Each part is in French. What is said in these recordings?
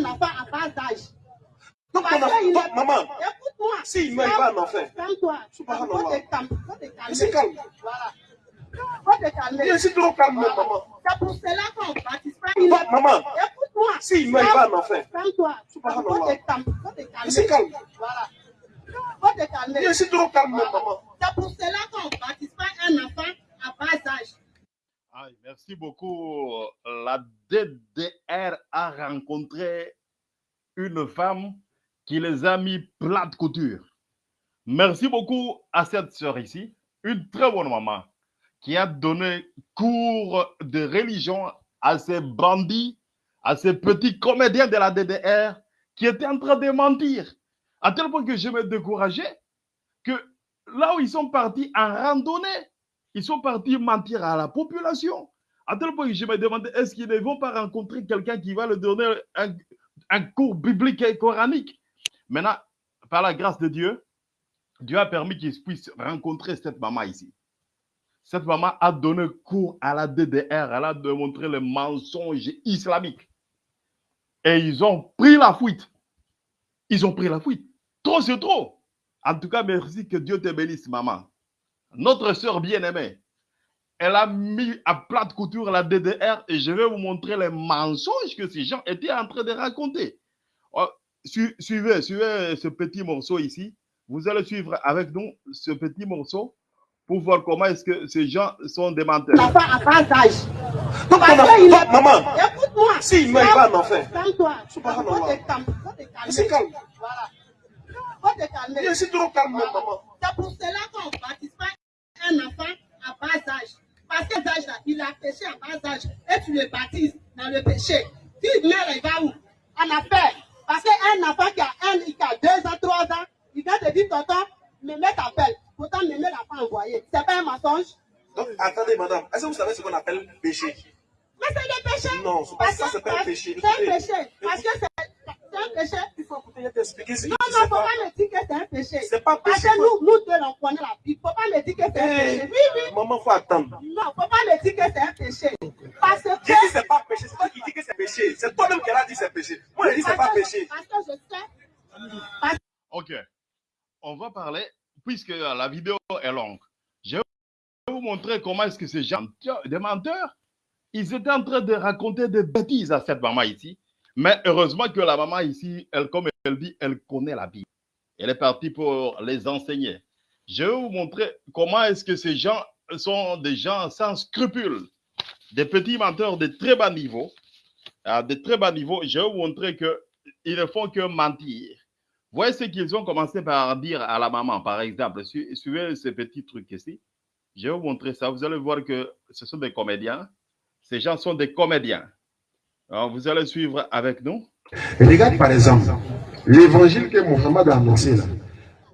un enfant à bas âge. Donc, maman, Écoute-moi. s'il meurt, il va en enfer. Calme-toi. Subhanallah. Faut te calmer. Faut te calmer. Il se calme. Voilà. Faut te calmer. Il est si trop calme, Voilà. maman. C'est pour cela qu'on baptise pas. Il Donc, est- maman, Écoute-moi. s'il meurt, il va en enfer. Calme-toi. Subhanallah. Faut te calmer. Faut te calmer. Il se calme. Voilà. Faut te calmer. Il est si trop calme, maman. C'est pour cela qu'on baptise pas un enfant à bas âge. Merci beaucoup. La DDR a rencontré une femme qui les a mis plate couture. Merci beaucoup à cette sœur ici, une très bonne maman, qui a donné cours de religion à ces bandits, à ces petits comédiens de la DDR qui étaient en train de mentir. À tel point que je me décourageais que là où ils sont partis en randonnée, ils sont partis mentir à la population. À tel point que je me demandais, est-ce qu'ils ne vont pas rencontrer quelqu'un qui va leur donner un, cours biblique et coranique? Maintenant, par la grâce de Dieu, Dieu a permis qu'ils puissent rencontrer cette maman ici. Cette maman a donné cours à la DDR, elle a démontré les mensonges islamiques. Et ils ont pris la fuite. Ils ont pris la fuite. Trop, c'est trop. En tout cas, merci que Dieu te bénisse, maman. Notre sœur bien-aimée, elle a mis à plate couture la DDR et je vais vous montrer les mensonges que ces gens étaient en train de raconter. Oh, su- suivez, suivez ce petit morceau ici. Vous allez suivre avec nous ce petit morceau pour voir comment est-ce que ces gens sont des menteurs. Enfant- maman, Écoute-moi. meurt, il va en enfer. Calme-toi. Calmer. calme. Voilà. Est si trop calme, maman. C'est pour cela qu'on baptise pas un enfant à bas âge. Parce que cet âge-là, il a péché à bas âge et tu le baptises dans le péché. Il meurt, il va où? En affaire. Parce qu'un enfant qui a, un, qui a deux ans, trois ans, il vient te dire, tonton, Mémé t'appelle. Pourtant, Mémé l'a pas envoyé. C'est pas un mensonge? Donc, attendez, madame, est-ce que vous savez ce qu'on appelle péché? Mais c'est le péché. Non, Parce ça, que c'est pas un péché. C'est un Écoutez. péché. Parce que c'est un péché. A t'expliquer. Non, tu non, sais faut pas. pas me dire que c'est un péché. C'est pas Parce que nous, nous deux, on connaît la Bible. Faut pas me dire que c'est un péché. Oui, oui. Maman, faut attendre. Non, faut pas me dire que c'est un péché. Parce que. Dit c'est pas péché, c'est toi qui dis que c'est péché. C'est toi-même qui a dit c'est péché. Moi, je dis c'est pas que- péché. Parce que je sais. Parce Ok. On va parler, puisque la vidéo est longue, je vais vous montrer comment est-ce que ces gens, des menteurs, ils étaient en train de raconter des bêtises à cette maman ici. Mais heureusement que la maman ici, elle, comme elle dit, elle connaît la Bible. Elle est partie pour les enseigner. Je vais vous montrer comment est-ce que ces gens sont des gens sans scrupules, des petits menteurs de très bas niveau, à de très bas niveau. Je vais vous montrer qu'ils ne font que mentir. Voyez ce qu'ils ont commencé par dire à la maman, par exemple. Su- Suivez ce petit truc ici. Je vais vous montrer ça. Vous allez voir que ce sont des comédiens. Ces gens sont des comédiens. Alors, vous allez suivre avec nous. Regarde par exemple l'évangile que Mohammed a annoncé là.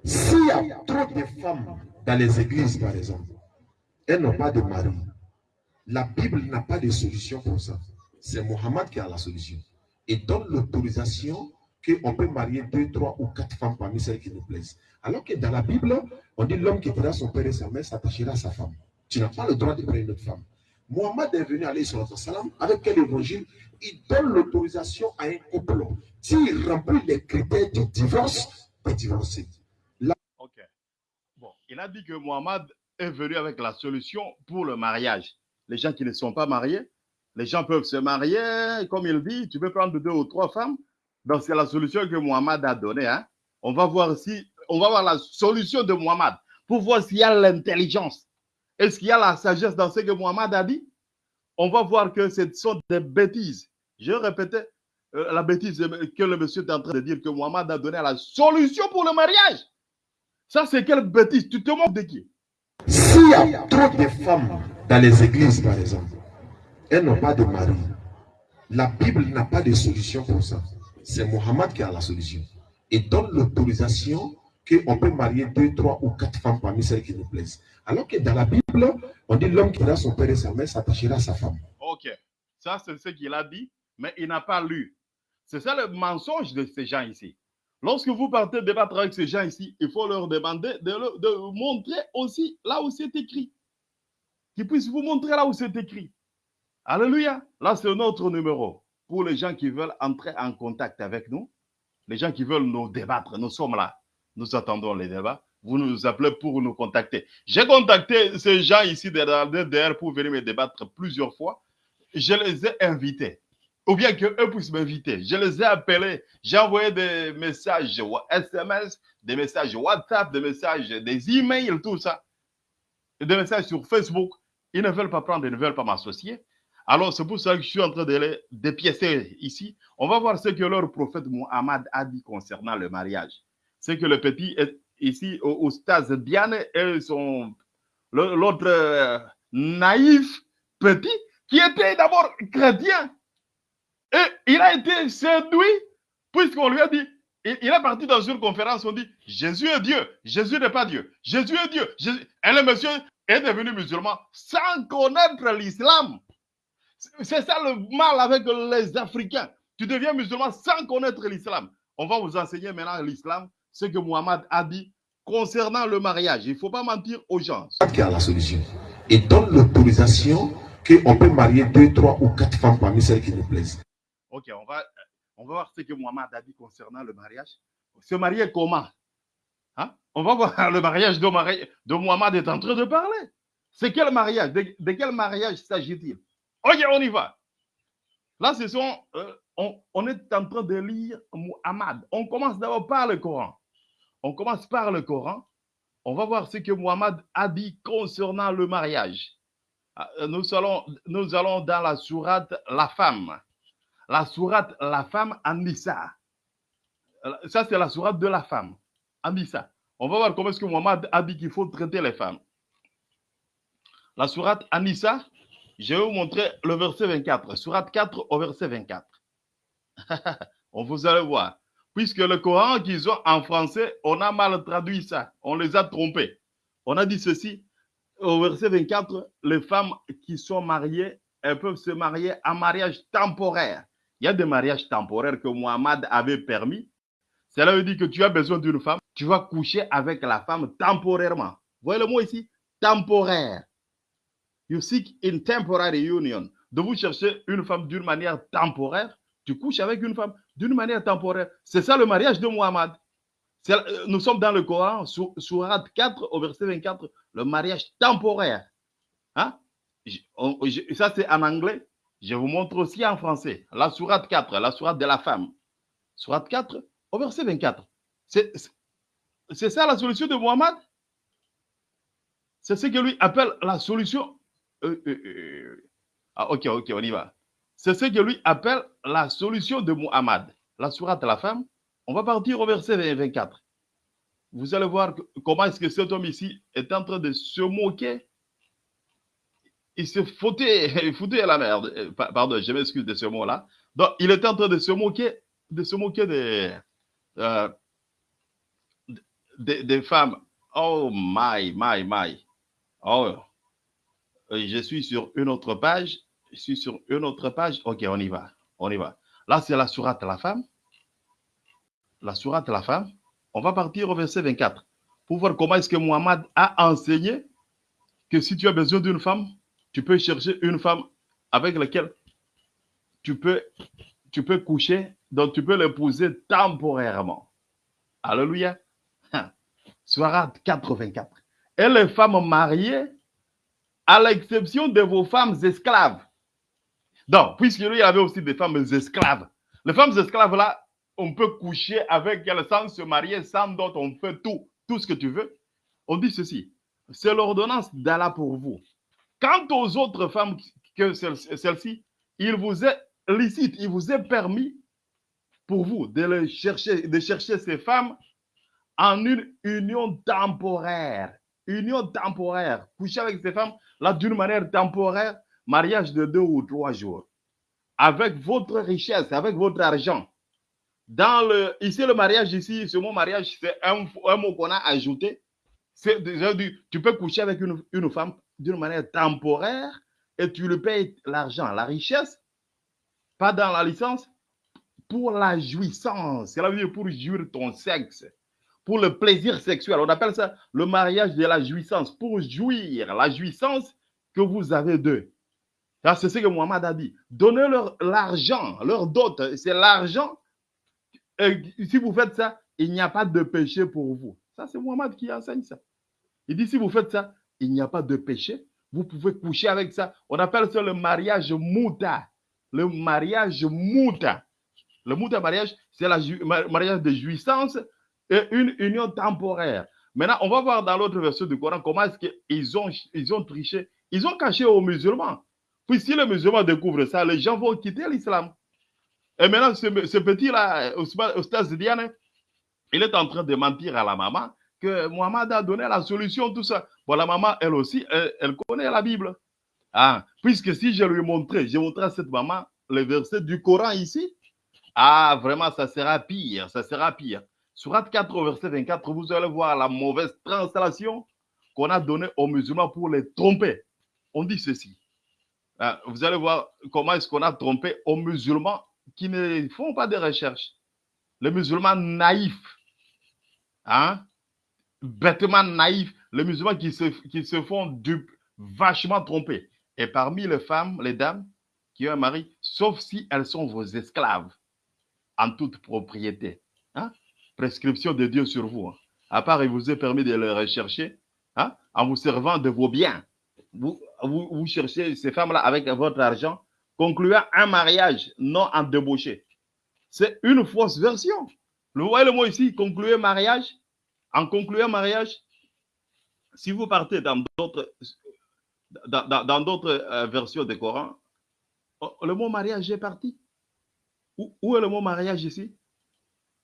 S'il y a trop de femmes dans les églises, par exemple, elles n'ont pas de mari. La Bible n'a pas de solution pour ça. C'est Mohammed qui a la solution. Et donne l'autorisation qu'on peut marier deux, trois ou quatre femmes parmi celles qui nous plaisent. Alors que dans la Bible, on dit l'homme qui quittera son père et sa mère s'attachera à sa femme. Tu n'as pas le droit de prendre une autre femme. Mohammed est venu aller sur avec quel évangile Il donne l'autorisation à un couple. S'il remplit les critères du divorce, de divorcer. OK. Bon, il a dit que Mohamed est venu avec la solution pour le mariage. Les gens qui ne sont pas mariés, les gens peuvent se marier, comme il dit, tu peux prendre deux ou trois femmes. Donc, c'est la solution que Mohamed a donnée. Hein? On va voir si, on va voir la solution de Mohamed pour voir s'il y a l'intelligence. Est-ce qu'il y a la sagesse dans ce que Mohamed a dit? On va voir que ce sont des bêtises. Je répétais euh, la bêtise que le monsieur est en train de dire que Mohamed a donné la solution pour le mariage. Ça, c'est quelle bêtise? Tu te moques de qui? S'il y a trop de femmes dans les églises, par exemple, elles n'ont pas de mari. La Bible n'a pas de solution pour ça. C'est Mohammed qui a la solution. Et donne l'autorisation qu'on peut marier deux, trois ou quatre femmes parmi celles qui nous plaisent. Alors que dans la Bible, on dit l'homme qui a son père et sa mère s'attachera à sa femme. Ok. Ça, c'est ce qu'il a dit, mais il n'a pas lu. C'est ça le mensonge de ces gens ici. Lorsque vous partez débattre avec ces gens ici, il faut leur demander de, de montrer aussi là où c'est écrit. Qu'ils puissent vous montrer là où c'est écrit. Alléluia. Là, c'est notre numéro. pour les gens qui veulent entrer en contact avec nous, les gens qui veulent nous débattre. Nous sommes là. Nous attendons les débats. Vous nous appelez pour nous contacter. J'ai contacté ces gens ici derrière pour venir me débattre plusieurs fois. Je les ai invités. Ou bien qu'eux puissent m'inviter. Je les ai appelés. J'ai envoyé des messages SMS, des messages WhatsApp, des messages, des emails, tout ça. Des messages sur Facebook. Ils ne veulent pas prendre, ils ne veulent pas m'associer. Alors, c'est pour ça que je suis en train de les dépiécer ici. On va voir ce que leur prophète Muhammad a dit concernant le mariage. C'est que le petit est ici au, au stade et l'autre euh, naïf petit qui était d'abord chrétien. Et il a été séduit puisqu'on lui a dit, il, est parti dans une conférence, on dit, Jésus est Dieu, Jésus n'est pas Dieu, Jésus est Dieu. Et le monsieur est devenu musulman sans connaître l'islam. C'est ça le mal avec les Africains. Tu deviens musulman sans connaître l'islam. On va vous enseigner maintenant l'islam, ce que Muhammad a dit concernant le mariage. Il ne faut pas mentir aux gens. Qui a la solution? Et donne l'autorisation qu'on peut marier deux, trois ou quatre femmes parmi celles qui nous plaisent. Ok, on va, on va voir ce que Muhammad a dit concernant le mariage. Se marier comment? Hein? On va voir le mariage de, mari... de Muhammad est en train de parler. C'est quel mariage? De, de quel mariage s'agit-il? Ok, on y va. Là, ce sont, euh, on, on, est en train de lire Muhammad. On commence d'abord par le Coran. On commence par le Coran. On va voir ce que Muhammad a dit concernant le mariage. Nous allons, nous allons dans la sourate La femme. La sourate La femme Anissa. Ça, c'est la sourate de la femme. Anissa. On va voir comment est-ce que Muhammad a dit qu'il faut traiter les femmes. La sourate Anissa, je vais vous montrer le verset 24. Sourate 4 au verset 24. on vous allez voir. Puisque le Coran qu'ils ont en français, on a mal traduit ça. On les a trompés. On a dit ceci. Au verset 24, les femmes qui sont mariées, elles peuvent se marier en mariage temporaire. Il y a des mariages temporaires que Muhammad avait permis. Cela veut dire que tu as besoin d'une femme, tu vas coucher avec la femme temporairement. Voyez le mot ici Temporaire. You seek in temporary union. De vous chercher une femme d'une manière temporaire, tu couches avec une femme d'une manière temporaire. C'est ça le mariage de Muhammad. Nous sommes dans le Coran, sur, Surat 4 au verset 24, le mariage temporaire. Hein? Ça, c'est en anglais. Je vous montre aussi en français. La Surat 4, la Surat de la femme. Surat 4 au verset 24. C'est ça la solution de Muhammad C'est ce que lui appelle la solution euh, euh, euh, ah, ok, ok, on y va. C'est ce que lui appelle la solution de Muhammad. La sourate de la femme. On va partir au verset 24. Vous allez voir comment est-ce que cet homme ici est en train de se moquer. Il se foutait, foutait à la merde. Pardon, je m'excuse de ce mot-là. Donc, il est en train de se moquer, de se moquer des, euh, des, femmes. Oh my, my, my. Oh, je suis sur une autre page. Je suis sur une autre page. Ok, on y va. On y va. Là, c'est la sourate la femme. La sourate la femme. On va partir au verset 24 pour voir comment est-ce que Muhammad a enseigné que si tu as besoin d'une femme, tu peux chercher une femme avec laquelle tu peux, coucher, donc tu peux l'épouser temporairement. Alléluia. Sourate 84. Et les femmes mariées à l'exception de vos femmes esclaves. Donc, puisque lui, il y avait aussi des femmes esclaves. Les femmes esclaves, là, on peut coucher avec elles sans se marier, sans d'autres, on fait tout, tout ce que tu veux. On dit ceci, c'est l'ordonnance d'Allah pour vous. Quant aux autres femmes que celle-ci, il vous est licite, il vous est permis pour vous de, les chercher, de chercher ces femmes en une union temporaire. Union temporaire. Coucher avec ces femmes là d'une manière temporaire, mariage de deux ou trois jours, avec votre richesse, avec votre argent. Dans le, ici, le mariage, ici, ce mot mariage, c'est un, mot qu'on a ajouté. C'est tu peux coucher avec une, une femme d'une manière temporaire et tu lui payes l'argent, la richesse, pas dans la licence, pour la jouissance. C'est veut dire pour jouir ton sexe pour le plaisir sexuel. On appelle ça le mariage de la jouissance, pour jouir la jouissance que vous avez d'eux. C'est ce que Mohamed a dit. Donnez-leur l'argent, leur dot. C'est l'argent. Si vous faites ça, il n'y a pas de péché pour vous. Ça, c'est Mohamed qui enseigne ça. Il dit, si vous faites ça, il n'y a pas de péché. Vous pouvez coucher avec ça. On appelle ça le mariage mouta. Le mariage mouta. Le mouta mariage, c'est le mariage de jouissance et une union temporaire. Maintenant, on va voir dans l'autre verset du Coran comment est-ce qu'ils ont, ils ont triché. Ils ont caché aux musulmans. Puis si les musulmans découvrent ça, les gens vont quitter l'islam. Et maintenant, ce, petit-là, Oustaz Diane, il est en train de mentir à la maman que Mohamed a donné la solution, tout ça. Bon, la maman, elle aussi, elle, connaît la Bible. Ah, puisque si je lui montrais, j'ai montré à cette maman le verset du Coran ici, ah, vraiment, ça sera pire, ça sera pire. Surat 4, au verset 24, vous allez voir la mauvaise translation qu'on a donnée aux musulmans pour les tromper. On dit ceci. Ah, vous allez voir comment est-ce qu'on a trompé aux musulmans qui ne font pas de recherche. Les musulmans naïfs, hein, bêtement naïfs, les musulmans qui se, font dupes, vachement trompés. Et parmi les femmes, les dames qui ont un mari, sauf si elles sont vos esclaves en toute propriété. Hein? Prescription de Dieu sur vous. hein. À part, il vous est permis de les rechercher hein, en vous servant de vos biens. Vous, cherchez ces femmes-là avec votre argent, concluant un mariage non en débauché. C'est une fausse version. Vous voyez le mot ici, concluer mariage? En concluant mariage, si vous partez dans d'autres dans, d'autres euh, versions du Coran, oh, le mot mariage est parti. Où, où est le mot mariage ici?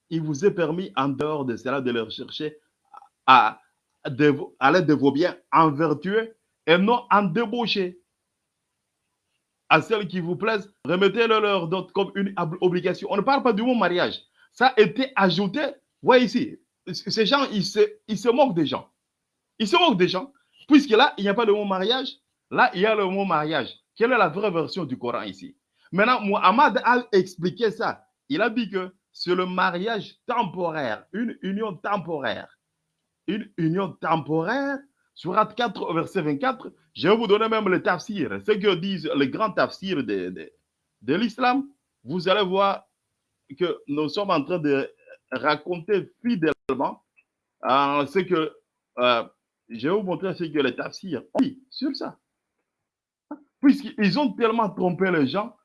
Il vous est permis, en dehors de cela, de le rechercher à, l'aide de vos biens en vertueux et non en débauché. À celles qui vous plaisent, remettez-le leur dot comme une ob- obligation. On ne parle pas du mot mariage. Ça a été ajouté. Voyez ici, ces gens, ils se, ils se moquent des gens. Ils se moquent des gens. Puisque là, il n'y a pas le mot mariage. Là, il y a le mot mariage. Quelle est la vraie version du Coran ici? Maintenant, Muhammad a expliqué ça. Il a dit que c'est le mariage temporaire, une union temporaire. Une union temporaire. Surat 4, au verset 24. Je vais vous donner même le tafsir. Ce que disent les grands tafsirs de, l'islam. Vous allez voir que nous sommes en train de raconter fidèlement euh, ce que euh, je vais vous montrer ce que les tafsirs ont dit sur ça. Puisqu'ils ont tellement trompé les gens,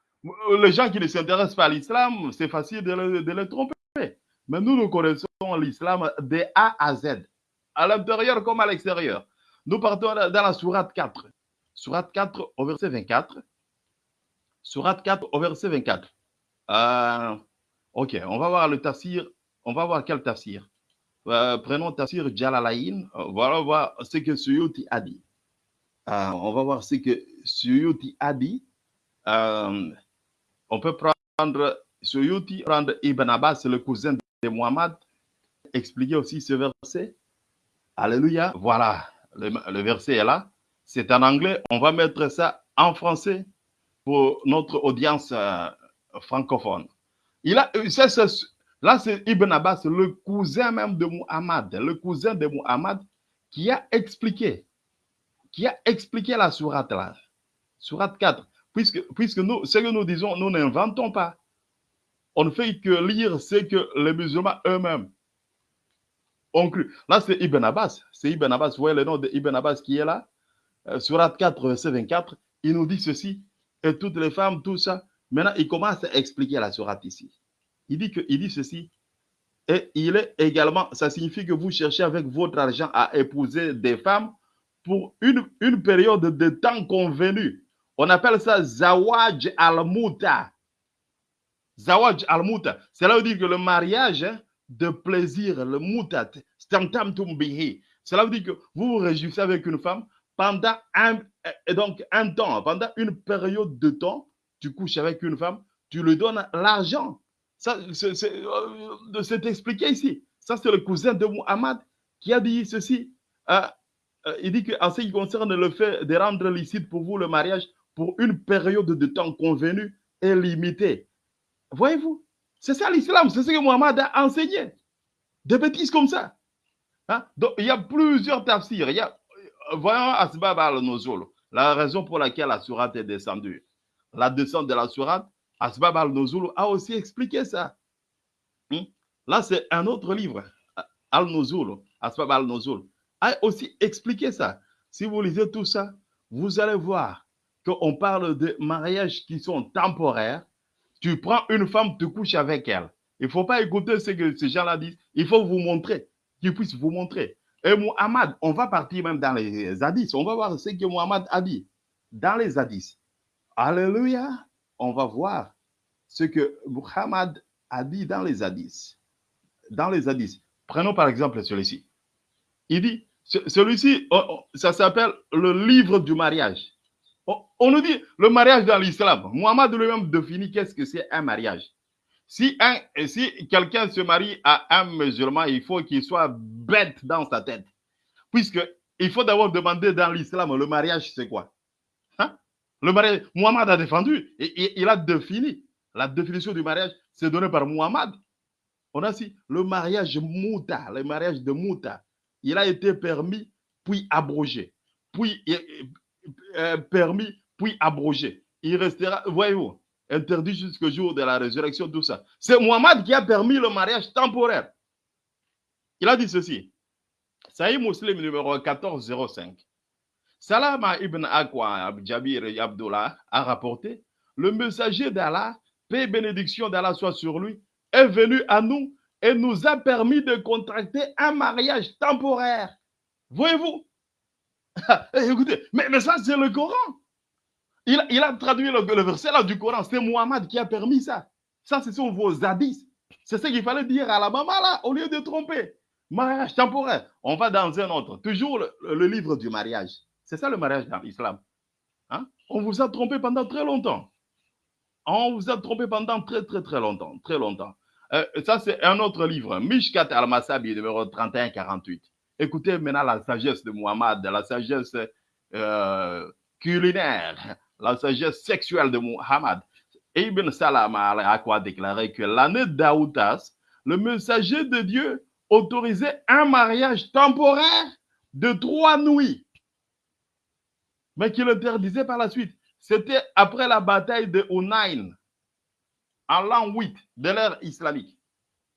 les gens qui ne s'intéressent pas à l'islam, c'est facile de, le- de les tromper. Mais nous, nous connaissons l'islam de A à Z, à l'intérieur comme à l'extérieur. Nous partons dans la sourate 4. Sourate 4 au verset 24. Sourate 4 au verset 24. Euh, ok, on va voir le tafsir. On va voir quel tafsir. Euh, prenons tafsir Jalalain. Euh, Voilà voir ce que Suyuti a dit. On va voir ce que Suyuti a dit. On peut prendre Suyuti, prendre Ibn Abbas, le cousin de Muhammad, expliquer aussi ce verset. Alléluia. Voilà, le, verset est là. C'est en anglais. On va mettre ça en français pour notre audience euh, francophone. Il a, là, c'est Ibn Abbas, le cousin même de Muhammad, le cousin de Muhammad, qui a expliqué, qui a expliqué la sourate là, sourate 4. Puisque, puisque nous, ce que nous disons, nous n'inventons pas. On ne fait que lire ce que les musulmans eux-mêmes ont cru. Là, c'est Ibn Abbas. C'est Ibn Abbas. Vous voyez le nom de Ibn Abbas qui est là? Euh, Surat 4, verset 24. Il nous dit ceci. Et toutes les femmes, tout ça. Maintenant, il commence à expliquer la sourate ici. Il dit, que, il dit ceci. Et il est également, ça signifie que vous cherchez avec votre argent à épouser des femmes pour une, période de temps convenue. On appelle ça Zawaj al-Muta. Zawaj al-Muta. Cela veut dire que le mariage hein, de plaisir, le mutat, stamtamtum bihi. Cela veut dire que vous vous réjouissez avec une femme pendant un, donc un temps, pendant une période de temps, tu couches avec une femme, tu lui donnes l'argent. Ça, c'est euh, expliqué ici. Ça, c'est le cousin de Muhammad qui a dit ceci. Euh, euh, il dit qu'en ce qui concerne le fait de rendre licite pour vous le mariage pour une période de temps convenue et limitée. Voyez-vous, c'est ça l'islam, c'est ce que Muhammad a enseigné. Des bêtises comme ça. Hein? Donc, il y a plusieurs tafsirs. Il y a, euh, voyons Asbab al-Nuzul. La raison pour laquelle la sourate est descendue. La descente de la sourate, Asbab al-Nuzul a aussi expliqué ça. Hmm? Là, c'est un autre livre. Al-Nuzul, Asbab al-Nuzul, a aussi expliqué ça. Si vous lisez tout ça, vous allez voir qu'on parle de mariages qui sont temporaires. Tu prends une femme, tu couches avec elle. Il ne faut pas écouter ce que ces gens-là disent. Il faut vous montrer, qu'ils puissent vous montrer. Et Muhammad, on va partir même dans les hadiths. On va voir ce que Muhammad a dit dans les hadiths. Alléluia. On va voir ce que Muhammad a dit dans les hadiths. Dans les hadiths. Prenons par exemple celui-ci. Il dit, celui-ci, oh, oh, ça s'appelle le livre du mariage. On, nous dit le mariage dans l'islam. Muhammad lui-même définit qu'est-ce que c'est un mariage. Si, si quelqu'un se marie à un musulman, il faut qu'il soit bête dans sa tête. Puisque il faut d'abord demander dans l'islam, le mariage, c'est quoi? Hein? Le mariage, Muhammad a défendu, et, il a défini. La définition du mariage, c'est donné par Muhammad. On a dit le mariage mouta, le mariage de mouta, il a été permis, puis abrogé. Puis euh, permis, puis abrogé. Il restera, voyez-vous, interdit jusqu'au jour de la résurrection, tout ça. C'est Muhammad qui a permis le mariage temporaire. Il a dit ceci. Sahih Muslim numéro 1405. Salama ibn Akwa Jabir Abdullah a rapporté Le messager d'Allah, paix et bénédiction d'Allah soit sur lui, est venu à nous et nous a permis de contracter un mariage temporaire. Voyez-vous? Écoutez, mais, mais ça, c'est le Coran. Il, a traduit le, verset là du Coran. C'est Muhammad qui a permis ça. Ça, ce sont vos hadiths. C'est ce qu'il fallait dire à la maman là, au lieu de tromper. Mariage temporaire. On va dans un autre. Toujours le, le livre du mariage. C'est ça le mariage dans l'islam. Hein? On vous a trompé pendant très longtemps. On vous a trompé pendant très, très, très longtemps. Très longtemps. Euh, ça, c'est un autre livre. Mishkat al-Masabi, numéro 31-48. Écoutez maintenant la sagesse de Muhammad, la sagesse euh, culinaire, la sagesse sexuelle de Muhammad. Ibn Salam a quoi déclaré que l'année d'Aoutas, le messager de Dieu autorisait un mariage temporaire de trois nuits, mais qu'il interdisait par la suite. C'était après la bataille de Hunayn, en l'an 8 de l'ère islamique.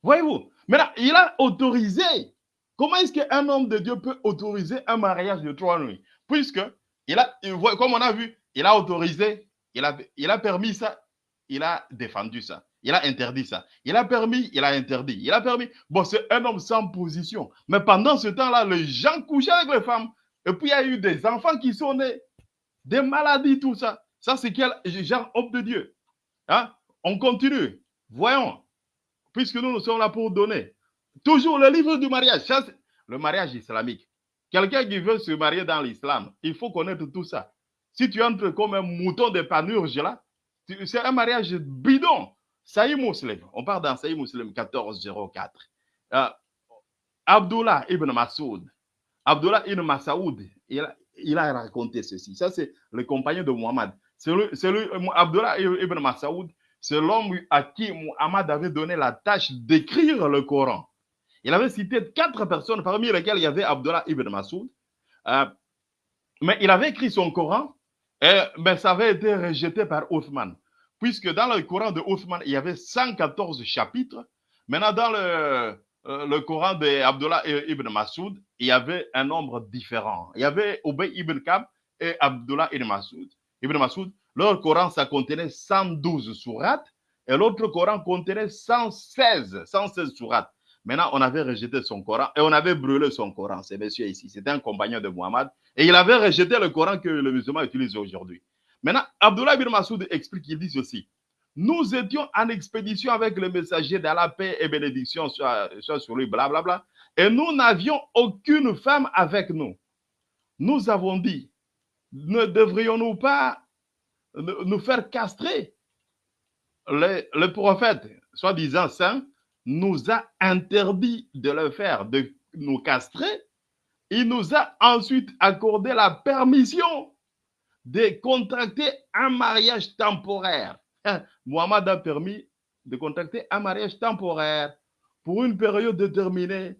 Voyez-vous, maintenant, il a autorisé. Comment est-ce qu'un homme de Dieu peut autoriser un mariage de trois nuits? Puisque, il a, comme on a vu, il a autorisé, il a, permis ça, il a défendu ça. Il a interdit ça. Il a permis, il a interdit. Il a permis. Bon, c'est un homme sans position. Mais pendant ce temps-là, les gens couchaient avec les femmes. Et puis, il y a eu des enfants qui sont nés. Des maladies, tout ça. Ça, c'est quel genre homme de Dieu hein? On continue. Voyons. Puisque nous, nous sommes là pour donner. Toujours le livre du mariage. Le mariage islamique. Quelqu'un qui veut se marier dans l'islam, il faut connaître tout ça. Si tu entres comme un mouton de panurge là, c'est un mariage bidon. Saïd Muslim, on part dans Saïd Muslim 1404. Euh, Abdullah ibn Masoud, Abdullah ibn Masoud, il a, il a raconté ceci. Ça, c'est le compagnon de Muhammad. Lui, Abdullah ibn Masoud, c'est l'homme à qui Muhammad avait donné la tâche d'écrire le Coran. Il avait cité quatre personnes, parmi lesquelles il y avait Abdullah ibn Masoud. Euh, mais il avait écrit son Coran, et, mais ça avait été rejeté par Othman puisque dans le Coran de Othman, il y avait 114 chapitres. Maintenant, dans le, euh, Coran d'Abdullah ibn Masoud, il y avait un nombre différent. Il y avait Ubay ibn Kab et Abdullah ibn Masoud. Ibn Masoud, leur Coran, ça contenait 112 sourates et l'autre Coran contenait 116, 116 sourates. Maintenant, on avait rejeté son Coran et on avait brûlé son Coran. C'est monsieur ici, c'était un compagnon de Muhammad et il avait rejeté le Coran que le musulman utilise aujourd'hui. Maintenant, Abdullah bin Massoud explique, il dit ceci. Nous étions en expédition avec le messager de la paix et bénédiction soit, sur lui, blablabla. Bla, bla, et nous n'avions aucune femme avec nous. Nous avons dit, ne devrions-nous pas nous faire castrer le prophète, soi-disant saint, nous a interdit de le faire, de nous castrer. Il nous a ensuite accordé la permission de contracter un mariage temporaire. Mohamed a permis de contracter un mariage temporaire pour une période déterminée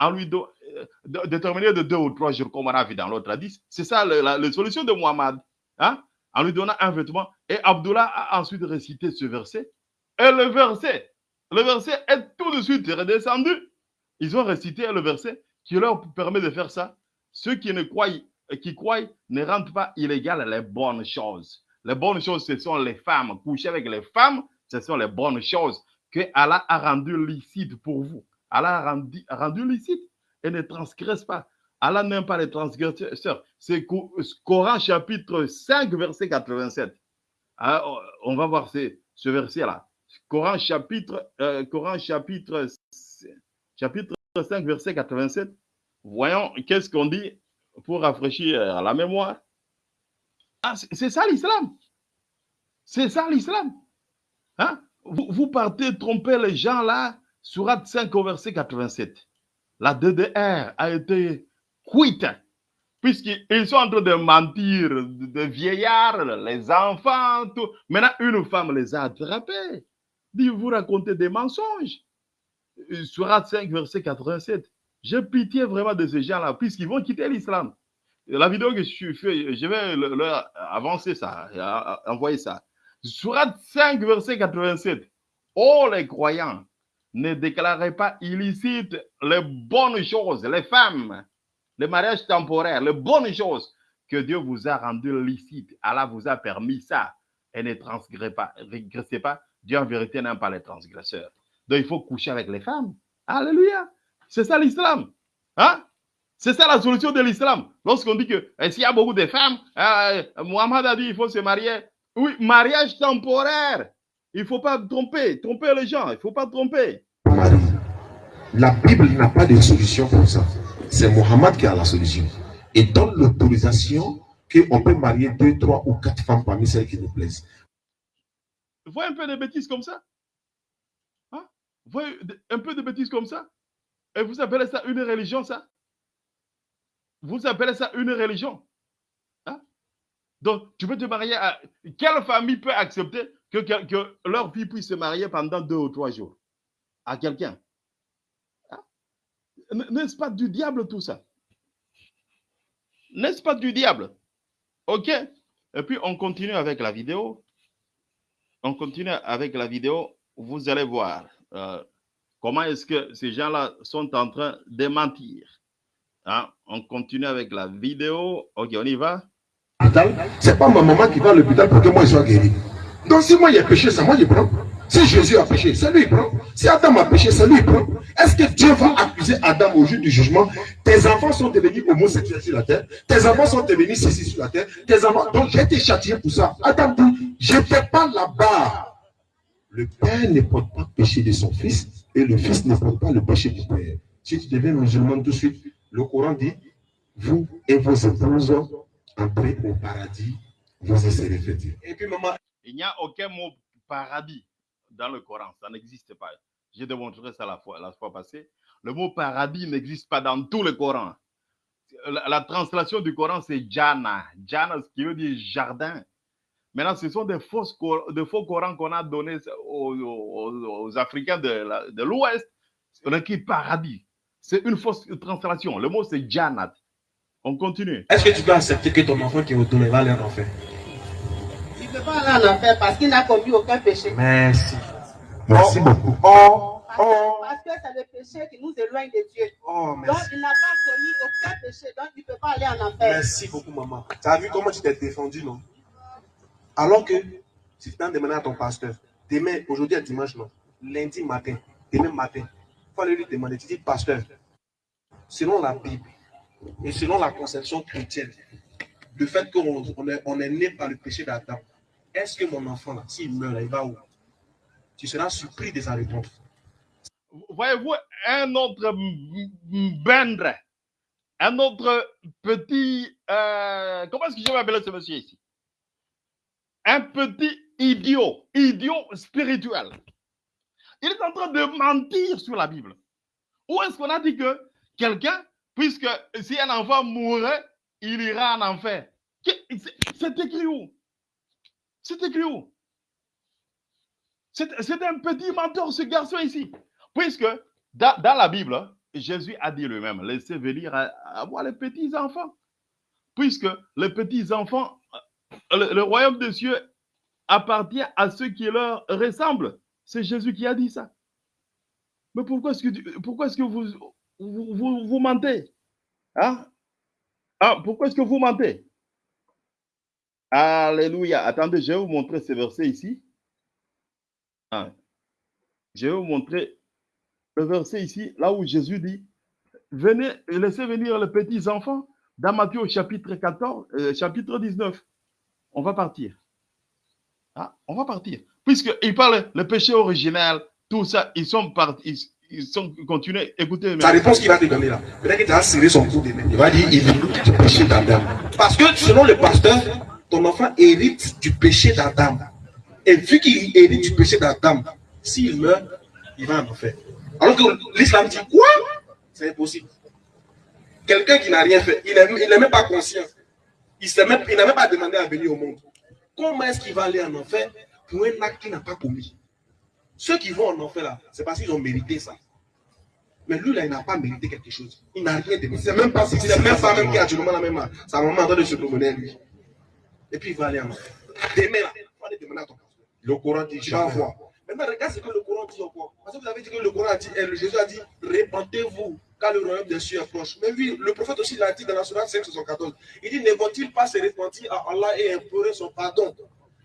en lui euh, de- déterminé de deux ou trois jours, comme on a vu dans l'autre hadith. C'est ça la, solution de Muhammad. Hein? En lui donnant un vêtement. Et Abdullah a ensuite récité ce verset. Et le verset, le verset est tout de suite redescendu. Ils ont récité le verset qui leur permet de faire ça. Ceux qui ne croient, qui croient ne rendent pas illégal les bonnes choses. Les bonnes choses, ce sont les femmes. Coucher avec les femmes, ce sont les bonnes choses que Allah a rendues licites pour vous. Allah a rendu, licite et ne transgresse pas. Allah n'aime pas les transgresseurs. C'est Co- Coran chapitre 5, verset 87. Ah, on va voir ce, ce verset-là. Coran chapitre, euh, Coran chapitre, chapitre 5, verset 87. Voyons qu'est-ce qu'on dit pour rafraîchir la mémoire? Ah, c'est ça l'islam. C'est ça l'islam. Hein? Vous, vous partez tromper les gens là, surat 5 au verset 87. La DDR a été quitte, puisqu'ils sont en train de mentir, de vieillards, les enfants, tout. Maintenant, une femme les a attrapés. Dit, vous racontez des mensonges. Surat 5, verset 87. J'ai pitié vraiment de ces gens-là, puisqu'ils vont quitter l'islam. La vidéo que je fais, je vais le- leur avancer ça, a- envoyer ça. Surat 5, verset 87. Oh les croyants, ne déclarez pas illicite les bonnes choses, les femmes, les mariages temporaires, les bonnes choses que Dieu vous a rendues licites. Allah vous a permis ça. Et ne transgressez pas. Dieu en vérité n'aime pas les transgresseurs. Donc il faut coucher avec les femmes. Alléluia. C'est ça l'islam. Hein? C'est ça la solution de l'islam. Lorsqu'on dit que eh, s'il y a beaucoup de femmes, euh, a dit il faut se marier. Oui, mariage temporaire. Il ne faut pas tromper, tromper les gens. Il ne faut pas tromper. La Bible n'a pas de solution pour ça. C'est Mohammed qui a la solution. Et donne l'autorisation qu'on peut marier deux, trois ou quatre femmes parmi celles qui nous plaisent. Voyez un peu de bêtises comme ça? Hein? Voyez un peu de bêtises comme ça? Et vous appelez ça une religion, ça? Vous appelez ça une religion? Hein? Donc, tu peux te marier à... Quelle famille peut accepter que, que- que leur fille puisse se marier pendant deux ou trois jours? À quelqu'un? Hein? N'est-ce pas du diable tout ça? N'est-ce pas du diable? Ok? Et puis, on continue avec la vidéo on continue avec la vidéo. Vous allez voir euh, comment est-ce que ces gens-là sont en train de mentir. Hein, On continue avec la vidéo. Ok, on y va. c'est pas ma maman qui va à l'hôpital pour que moi je sois guéri. Donc si moi j'ai péché, c'est moi qui prends. Si Jésus a péché, c'est lui qui prend. Si Adam a péché, c'est lui qui prend. Est-ce que Dieu va accuser Adam au jour du jugement? Tes enfants sont devenus homosexuels sur la terre. Tes enfants sont devenus ceci sur la terre. Tes enfants. Donc j'ai été châtié pour ça. Adam dit, je n'étais pas là-bas. Le père ne porte pas le péché de son fils et le fils ne porte pas le péché du père. Si tu deviens musulman tout de suite, le Coran dit, vous et vos épouses entrez au paradis, vous y serez fêtés. Et puis, maman, Il n'y a aucun mot paradis dans le Coran. Ça n'existe pas. J'ai démontré ça la fois, la fois passée. Le mot paradis n'existe pas dans tout le Coran. La, la translation du Coran, c'est Jana. Jana, ce qui veut dire jardin. Maintenant, ce sont des, fausses, cor- de faux Corans qu'on a donnés aux, aux- aux Africains de l'Ouest. On a écrit paradis. C'est une fausse translation. Le mot, c'est Jannat. On continue. est-ce que tu dois accepter que ton enfant qui est retourné va aller en enfer Il ne peut pas aller en enfer parce qu'il n'a commis aucun péché. Merci. Merci beaucoup. Oh, Parce, oh, parce que c'est le péché qui nous éloigne de Dieu. oh, Donc, il n'a pas commis aucun péché, donc il ne peut pas aller en enfer. Merci beaucoup, maman. Tu as vu comment tu t'es défendu, non? Alors que si tu t'en demandé à ton pasteur, demain, aujourd'hui est dimanche, non Lundi matin, demain matin, il aller lui demander. Tu dis, pasteur, selon la Bible et selon la conception chrétienne, le fait qu'on on est, on est né par le péché d'Adam, est-ce que mon enfant, là, s'il meurt, là, il va où? Tu seras surpris de sa réponse. Voyez-vous, un autre bendre, un autre petit, euh, comment est-ce que je vais appeler ce monsieur ici? Un petit idiot, idiot spirituel. Il est en train de mentir sur la Bible. Où est-ce qu'on a dit que quelqu'un, puisque si un enfant mourrait, il ira en enfer? C'est écrit où? C'est écrit où? C'est un petit menteur, ce garçon ici. Puisque dans, la Bible, Jésus a dit lui-même, laissez venir à, à moi les petits-enfants. Puisque les petits-enfants, le, royaume des cieux appartient à ceux qui leur ressemblent. C'est Jésus qui a dit ça. Mais pourquoi est-ce que, pourquoi est-ce que vous, vous, vous, mentez? Hein? Ah, pourquoi est-ce que vous mentez? Alléluia. Attendez, je vais vous montrer ce verset ici. Ah. Je vais vous montrer le verset ici, là où Jésus dit Venez, laissez venir les petits enfants dans Matthieu chapitre 14, euh, chapitre 19. On va partir. Ah, on va partir. Puisqu'il parle le péché original, tout ça, ils sont partis, ils, sont continués. Écoutez, Sa réponse qu'il va te donner là, peut-être qu'il t'a serré son cou demain. Il va dire, il hérite du péché d'Adam. Parce que selon le pasteur, ton enfant hérite du péché d'Adam. Et vu qu'il hérite du péché d'Adam, s'il meurt, il va en enfer. Alors que l'islam dit quoi? C'est impossible. Quelqu'un qui n'a rien fait, il n'est même pas conscient. Il n'a même pas demandé à venir au monde. Comment est-ce qu'il va aller en enfer pour un acte qu'il n'a pas commis? Ceux qui vont en enfer là, c'est parce qu'ils ont mérité ça. Mais lui là, il n'a pas mérité quelque chose. Il n'a rien demandé. C'est même pas, c'est même pas même qui a actuellement la même. Sa maman en train de se promener lui. Et puis il va aller en enfer. Demain là, il va aller demander à ton pasteur. Le Coran dit Tu vas voir. Maintenant, regarde ce que le Coran dit encore. Parce que vous avez dit que le Coran a dit, et le Jésus a dit, répentez-vous, car le royaume des cieux est proche. Mais oui, le prophète aussi l'a dit dans la Sourate 5, 74. Il dit, ne vont-ils pas se repentir à Allah et implorer son pardon?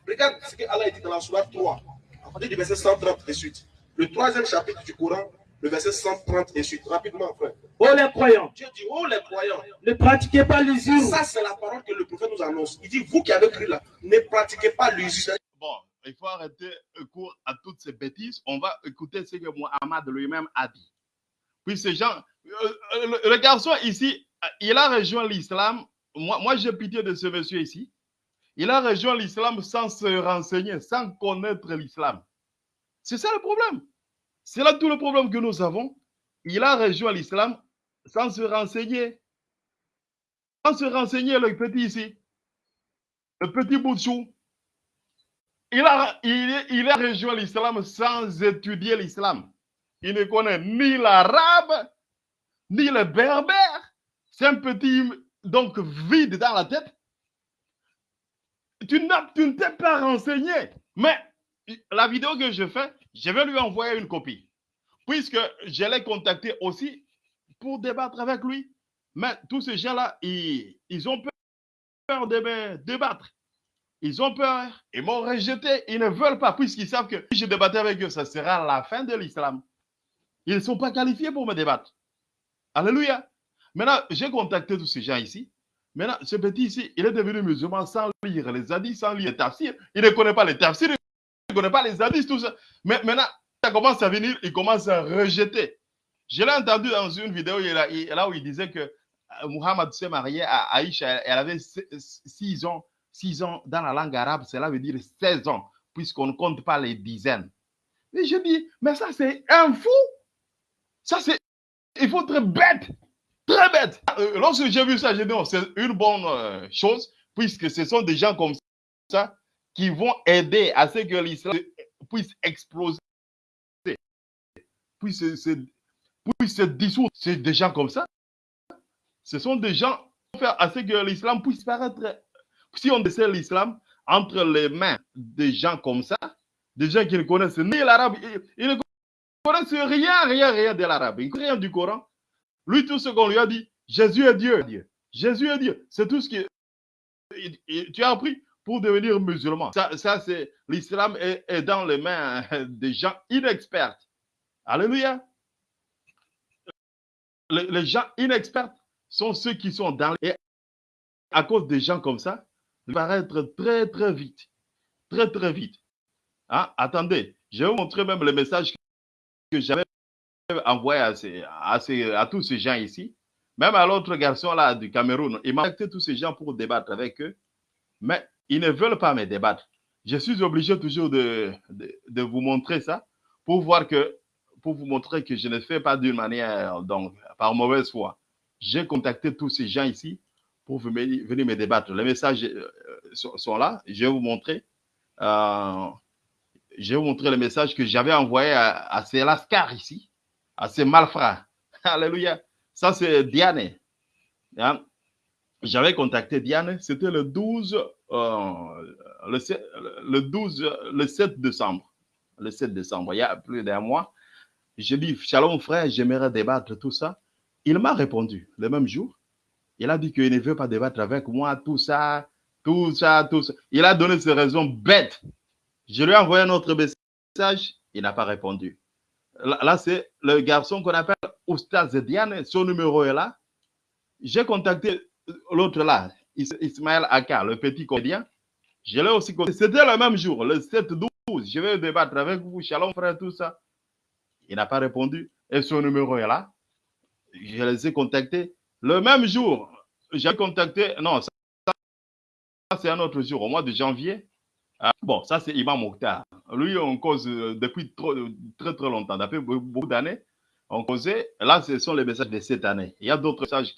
Regarde ce que Allah a dit dans la Sourate 3, à partir du verset 130 et suite. Le troisième chapitre du Coran, le verset 130 et suite. Rapidement, frère. Oh les croyants, Dieu dit, oh les croyants, ne pratiquez pas l'usure. ça c'est la parole que le prophète nous annonce. Il dit, vous qui avez cru là, ne pratiquez pas l'usure. Bon, il faut arrêter le cours à toutes ces bêtises. On va écouter ce que Mohamed lui-même a dit. Puis ces gens, le, le garçon ici, euh, il a rejoint l'islam. Moi, moi j'ai pitié de ce monsieur ici. Il a rejoint l'islam sans se renseigner, sans connaître l'islam. C'est ça le problème. C'est là tout le problème que nous avons. Il a rejoint l'islam sans se renseigner. Sans se renseigner, le petit ici. Le petit bout. Il a, il, il a rejoint l'islam sans étudier l'islam. Il ne connaît ni l'arabe, ni le berbère. C'est un petit, donc, vide dans la tête. Tu, ne t'es pas renseigné. Mais la vidéo que je fais, je vais lui envoyer une copie. Puisque je l'ai contacté aussi pour débattre avec lui. Mais tous ces gens-là, ils, ils ont peur de me débattre. Ils ont peur. Ils m'ont rejeté. Ils ne veulent pas, puisqu'ils savent que si je débattais avec eux, ça sera la fin de l'islam. Ils ne sont pas qualifiés pour me débattre. Alléluia. Maintenant, j'ai contacté tous ces gens ici. Maintenant, ce petit ici, il est devenu musulman sans lire les hadiths, sans lire les tafsirs. Il ne connaît pas les tafsirs, il ne connaît pas les hadiths, tout ça. Mais maintenant, ça commence à venir, il commence à rejeter. Je l'ai entendu dans une vidéo là où il disait que euh, Muhammad s'est marié à Aïcha, elle avait 6 ans, 6 ans dans la langue arabe, cela veut dire 16 ans, puisqu'on ne compte pas les dizaines. Et je dis, mais ça c'est un fou. Ça c'est, il faut être bête, très bête. Euh, Lorsque j'ai vu ça, j'ai dit, c'est une bonne euh, chose, puisque ce sont des gens comme ça qui vont aider à ce que l'islam puisse exploser, puisse se, se- puisse se dissoudre. C'est des gens comme ça. Ce sont des gens qui vont faire à ce que l'islam puisse paraître. Si on laissait l'islam entre les mains des gens comme ça, des gens qui ne connaissent ni l'arabe, ils, ils ne connaissent rien, rien, rien de l'arabe, ils rien du Coran. Lui, tout ce qu'on lui a dit, Jésus est Dieu. Dieu. Jésus est Dieu. C'est tout ce que tu as appris pour devenir musulman. Ça, ça c'est l'islam est, est dans les mains des gens inexperts. Alléluia. Les, les gens inexperts sont ceux qui sont dans et à cause des gens comme ça, va paraître très très vite, très très vite. Hein? Attendez, je vais vous montrer même le message que j'avais envoyé à, ces- à, ces- à tous ces gens ici, même à l'autre garçon là du Cameroun. Il m'a contacté tous ces gens pour débattre avec eux, mais ils ne veulent pas me débattre. Je suis obligé toujours de, de, de vous montrer ça pour voir que, pour vous montrer que je ne fais pas d'une manière, donc, par mauvaise foi. J'ai contacté tous ces gens ici pour venir, me débattre. Les messages euh, sont, sont là. Je vais vous montrer. Euh, je vais vous montrer le message que j'avais envoyé à, ces lascars ici, à ces malfrats. Alléluia. Ça, c'est Diane. Hein? J'avais contacté Diane, c'était le 12, euh, le, 7, le 12, le 7 décembre. Le 7 décembre, il y a plus d'un mois. J'ai dit, Shalom frère, j'aimerais débattre tout ça. Il m'a répondu le même jour. Il a dit qu'il ne veut pas débattre avec moi, tout ça, tout ça, tout ça. Il a donné ses raisons bêtes. Je lui ai envoyé un autre message, il n'a pas répondu. Là, c'est le garçon qu'on appelle Oustaz Diane, son numéro est là. J'ai contacté l'autre là, Is- Ismaël Aka, le petit comédien. Je l'ai aussi contacté. C'était le même jour, le 7-12. Je vais débattre avec vous, Shalom frère, tout ça. Il n'a pas répondu. Et son numéro est là. Je les ai contactés. Le même jour, j'ai contacté. Non, ça, ça, c'est un autre jour, au mois de janvier. Ah, bon, ça, c'est Imam Mokhtar. Lui, on cause euh, depuis très, très longtemps. Depuis be- beaucoup d'années, on causait. Là, ce sont les messages de cette année. Il y a d'autres messages.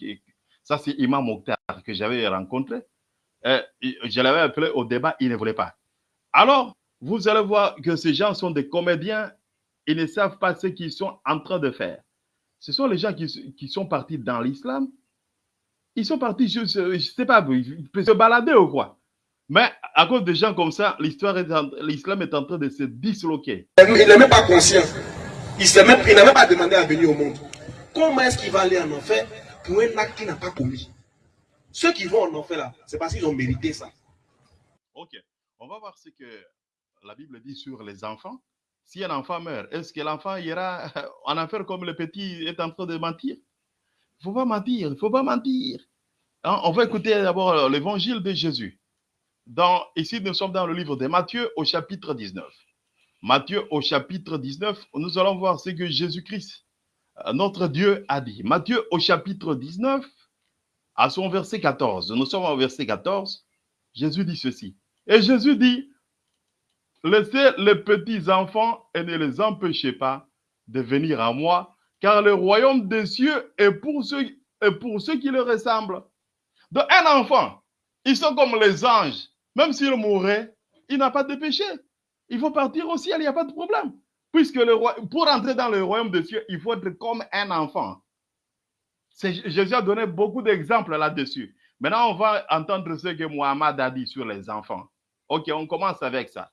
Ça, c'est Imam Mokhtar que j'avais rencontré. Euh, je l'avais appelé au débat, il ne voulait pas. Alors, vous allez voir que ces gens sont des comédiens. Ils ne savent pas ce qu'ils sont en train de faire. Ce sont les gens qui, qui sont partis dans l'islam. Ils sont partis, je ne sais pas, se balader ou quoi. Mais à cause de gens comme ça, l'histoire l'islam est en train de se disloquer. Il n'est même pas conscient. Il n'a même pas demandé à venir au monde. Comment est-ce qu'il va aller en enfer pour un acte qu'il n'a pas commis Ceux qui vont en enfer là, c'est parce qu'ils ont mérité ça. Ok, on va voir ce que la Bible dit sur les enfants. Si un enfant meurt, est-ce que l'enfant ira en enfer comme le petit est en train de mentir? Il ne faut pas mentir, il ne faut pas mentir. Hein, on va écouter d'abord euh, l'évangile de Jésus. Ici, nous sommes dans le livre de Matthieu au chapitre 19. Matthieu au chapitre 19, nous allons voir ce que Jésus-Christ, euh, notre Dieu, a dit. Matthieu au chapitre 19, à son verset 14. Nous sommes au verset 14. Jésus dit ceci. Et Jésus dit, laissez les petits enfants et ne les empêchez pas de venir à moi, car le royaume des cieux est pour ceux, est pour ceux qui le ressemblent. Donc un enfant, ils sont comme les anges. Même s'il mourrait, il n'a pas de péché. Il faut partir au ciel, il n'y a pas de problème. Puisque le roi, pour entrer dans le royaume des cieux, il faut être comme un enfant. Jésus a donné beaucoup d'exemples là-dessus. Maintenant, on va entendre ce que Mohamed a dit sur les enfants. Ok, on commence avec ça.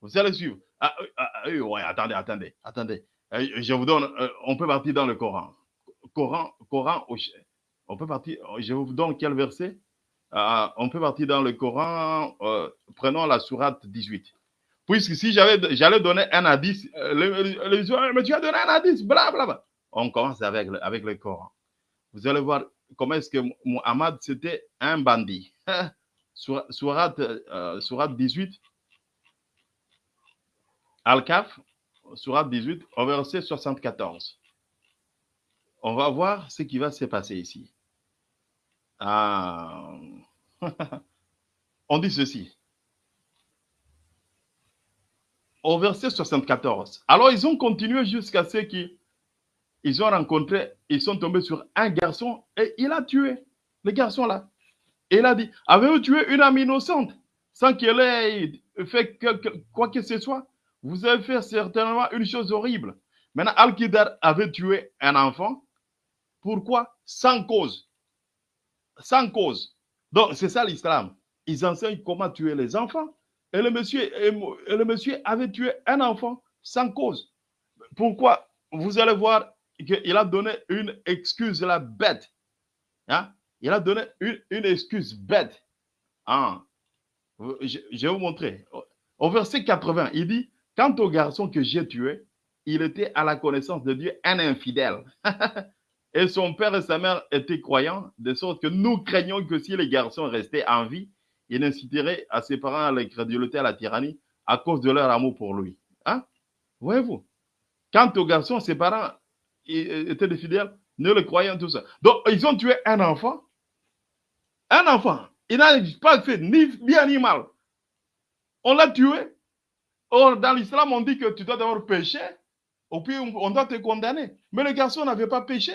Vous allez suivre. Ah, euh, ah, euh, ouais, attendez, attendez, attendez. Euh, Je vous donne, euh, on peut partir dans le Coran. Coran, Coran, on peut partir, je vous donne quel verset? Euh, On peut partir dans le Coran, euh, prenons la sourate 18. Puisque si j'allais donner un indice, euh, le- le- mais tu as donné un indice, blablabla. On commence avec le, avec le Coran. Vous allez voir comment est-ce que Muhammad, c'était un bandit. Sourate, sourate 18, Al-Kaf, sourate 18, au verset 74. On va voir ce qui va se passer ici. Ah. On dit ceci. Au verset 74. Alors, ils ont continué jusqu'à ce qu'ils ils ont rencontré, ils sont tombés sur un garçon et il a tué le garçon là. Il a dit, avez-vous tué une âme innocente sans qu'elle ait fait quoi que ce soit? Vous avez fait certainement une chose horrible. Maintenant, Al-Qidar avait tué un enfant. Pourquoi? Sans cause. Sans cause. Donc, c'est ça l'islam. Ils enseignent comment tuer les enfants. Et le monsieur, et le monsieur avait tué un enfant sans cause. Pourquoi Vous allez voir qu'il a donné une excuse la bête. Hein? Il a donné une, excuse bête. Hein? Je, je vais vous montrer. Au verset 80, il dit Quant au garçon que j'ai tué, il était à la connaissance de Dieu un infidèle. et son père et sa mère étaient croyants, de sorte que nous craignons que si les garçons restaient en vie, il inciterait à ses parents à l'incrédulité, à la tyrannie, à cause de leur amour pour lui. Hein? Voyez-vous? Quant aux garçons, ses parents ils étaient des fidèles, ne le croyant tout ça. Donc, ils ont tué un enfant. Un enfant. Il n'a pas fait ni bien ni mal. On l'a tué. Or, dans l'islam, on dit que tu dois d'abord péché, ou puis on doit te condamner. Mais le garçon n'avait pas péché.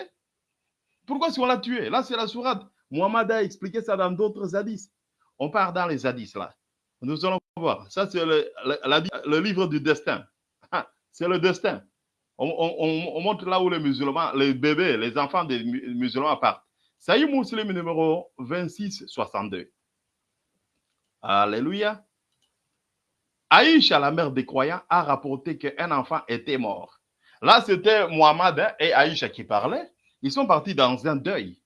Pourquoi est-ce qu'on l'a tué? Là, c'est la sourate. Muhammad a expliqué ça dans d'autres hadiths. On part dans les hadiths là. Nous allons voir. Ça, c'est le, livre du destin. Ah, C'est le destin. On, on- on- on montre là où les musulmans, les bébés, les enfants des mu- musulmans partent. Saïd Muslim numéro 2662. Alléluia. Aïcha, la mère des croyants, a rapporté qu'un enfant était mort. Là, c'était hein, et Aïcha qui parlaient. Ils sont partis dans un deuil.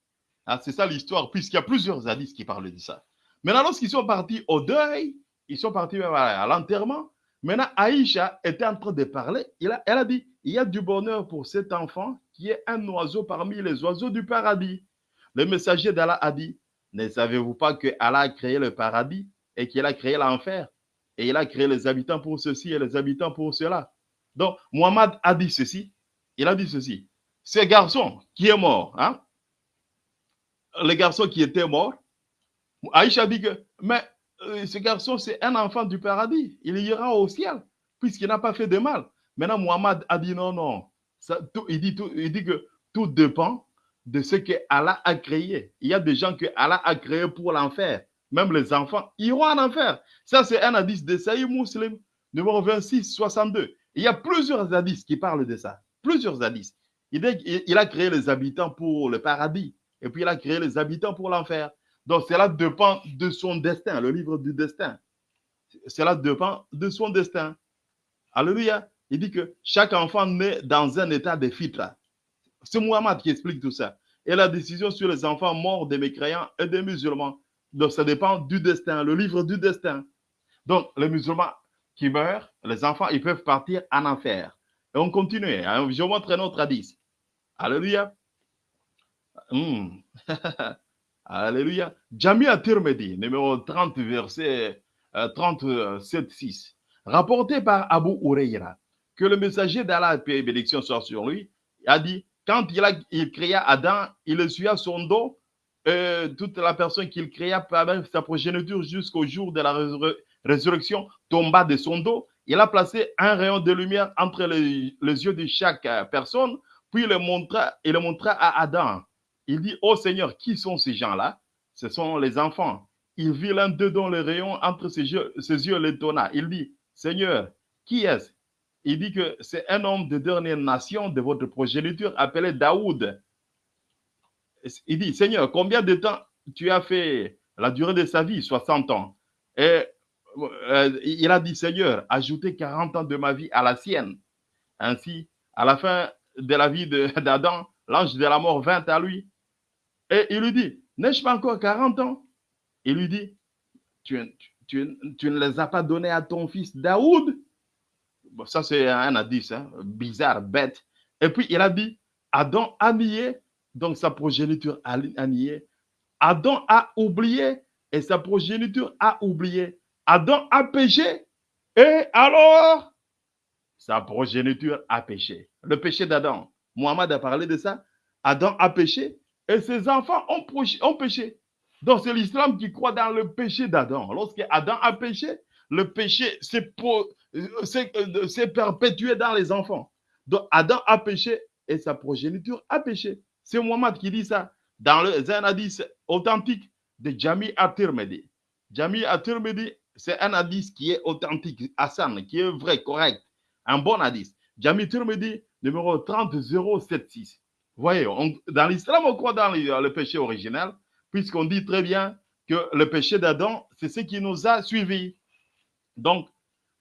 Ah, c'est ça l'histoire, puisqu'il y a plusieurs hadiths qui parlent de ça. Maintenant, lorsqu'ils sont partis au deuil, ils sont partis à, l'enterrement. Maintenant, Aïcha était en train de parler. Il a- elle a dit Il y a du bonheur pour cet enfant qui est un oiseau parmi les oiseaux du paradis. Le messager d'Allah a dit Ne savez-vous pas que Allah a créé le paradis et qu'il a créé l'enfer? Et il a créé les habitants pour ceci et les habitants pour cela. Donc, Muhammad a dit ceci. Il a dit ceci. Ce garçon qui est mort, hein, le garçon qui était mort, Aïcha dit que, mais euh, ce garçon, c'est un enfant du paradis. Il ira au ciel, puisqu'il n'a pas fait de mal. Maintenant, Muhammad a dit non, non. Il, dit tout- il dit que tout dépend de ce que Allah a créé. Il y a des gens que Allah a créés pour l'enfer. Même les enfants iront en enfer. Ça, c'est un hadith de Saïd Muslim, numéro 26, 62. Il y a plusieurs hadiths qui parlent de ça. Plusieurs hadiths. Il, a créé les habitants pour le paradis. Et puis, il a créé les habitants pour l'enfer. Donc, cela dépend de son destin, le livre du destin. Cela dépend de son destin. Alléluia. Il dit que chaque enfant naît dans un état de fitra. C'est Muhammad qui explique tout ça. Et la décision sur les enfants morts des mécréants et des musulmans. Donc, ça dépend du destin, le livre du destin. Donc, les musulmans qui meurent, les enfants, ils peuvent partir en enfer. Et on continue. hein. Je montre un autre hadith. Alléluia. Hmm. Alléluia. Jamia Tirmidhi, numéro 30, verset euh, 37, 6. Rapporté par Abu Huraira, que le messager d'Allah, paix et bénédiction soit sur lui, a dit quand il, a, il créa Adam, il essuya son dos, euh, toute la personne qu'il créa par sa progéniture jusqu'au jour de la résur- résurrection tomba de son dos. Il a placé un rayon de lumière entre les, les yeux de chaque euh, personne, puis il le montra, à Adam. Il dit, oh Seigneur, qui sont ces gens-là? Ce sont les enfants. Il vit l'un d'eux dont le rayon entre ses yeux, ses yeux l'étonna. Il dit, Seigneur, qui est-ce? Il dit que c'est un homme de dernière nation de votre progéniture appelé Daoud. Il dit, Seigneur, combien de temps tu as fait la durée de sa vie 60 ans? Et euh, il a dit, Seigneur, ajoutez 40 ans de ma vie à la sienne. Ainsi, à la fin de la vie d'Adam, l'ange de la mort vint à lui. Et il lui dit, n'ai-je pas encore 40 ans? Il lui dit, tu ne les as pas donnés à ton fils Daoud? Bon, Ça, c'est un indice hein, bizarre, bête. Et puis, il a dit, Adam a nié, donc sa progéniture a, a nié. Adam a oublié et sa progéniture a oublié. Adam a péché et alors? Sa progéniture a péché. Le péché d'Adam. Mohamed a parlé de ça. Adam a péché et ses enfants ont, péché. Donc c'est l'islam qui croit dans le péché d'Adam. Lorsque Adam a péché, le péché s'est euh, euh, perpétué dans les enfants. Donc Adam a péché et sa progéniture a péché. C'est Mohamed qui dit ça dans le un hadith authentique de Jami At-Tirmidhi. Jami At-Tirmidhi, c'est un hadith qui est authentique, Hassan, qui est vrai, correct, un bon hadith. Jami Tirmidhi, numéro 30076. Voyez, dans l'islam, on croit dans le, péché original, puisqu'on dit très bien que le péché d'Adam, c'est ce qui nous a suivis. Donc,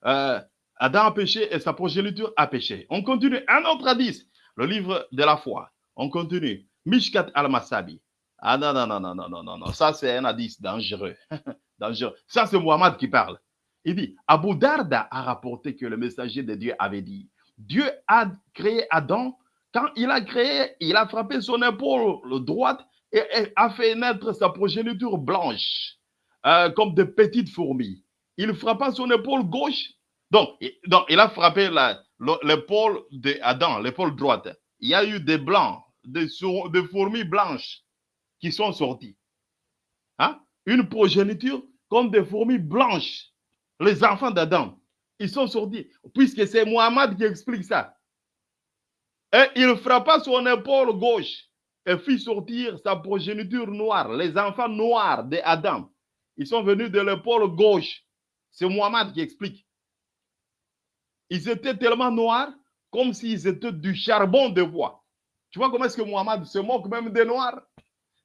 euh, Adam a péché et sa progéniture a péché. On continue. Un autre hadith, le livre de la foi. On continue. Mishkat al-Masabi. Ah non, non, non, non, non, non, non, non. Ça, c'est un hadith dangereux. dangereux. Ça, c'est Muhammad qui parle. Il dit, Abu Darda a rapporté que le messager de Dieu avait dit, Dieu a créé Adam. Quand il a créé, il a frappé son épaule droite et, a fait naître sa progéniture blanche, euh, comme de petites fourmis. Il frappa son épaule gauche. Donc, il, donc, il a frappé l'épaule d'Adam, l'épaule droite. Il y a eu des blancs, des fourmis blanches qui sont sorties. Hein? Une progéniture comme des fourmis blanches. Les enfants d'Adam, ils sont sortis. Puisque c'est Mohamed qui explique ça. Et il frappa son épaule gauche et fit sortir sa progéniture noire, les enfants noirs d'Adam. Ils sont venus de l'épaule gauche. C'est Mohamed qui explique. Ils étaient tellement noirs comme s'ils étaient du charbon de bois. Tu vois comment est-ce que Mohamed se moque même des Noirs?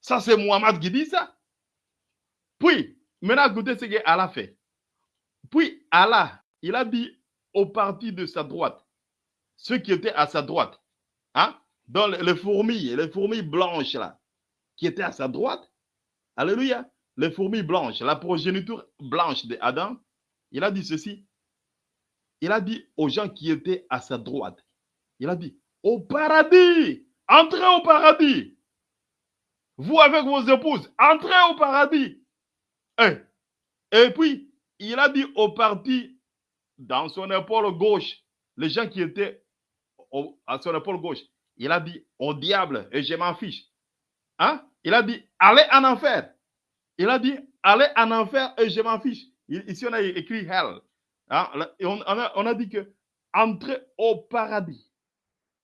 Ça, c'est Mohamed qui dit ça. Puis, maintenant, écoutez ce qu'Allah fait. Puis, Allah, il a dit au parti de sa droite, ceux qui étaient à sa droite, hein, dans les fourmis, les fourmis blanches là, qui étaient à sa droite, alléluia, les fourmis blanches, la progéniture blanche d'Adam, il a dit ceci. Il a dit aux gens qui étaient à sa droite, il a dit, au paradis, entrez au paradis. Vous avec vos épouses, entrez au paradis. Et, et puis, il a dit au parti, dans son épaule gauche, les gens qui étaient à son épaule gauche, il a dit au diable, et je m'en fiche. Hein? Il a dit, allez en enfer. Il a dit, allez en enfer et je m'en fiche. Ici, on a écrit hell. Hein? On, a, dit que entrez au paradis.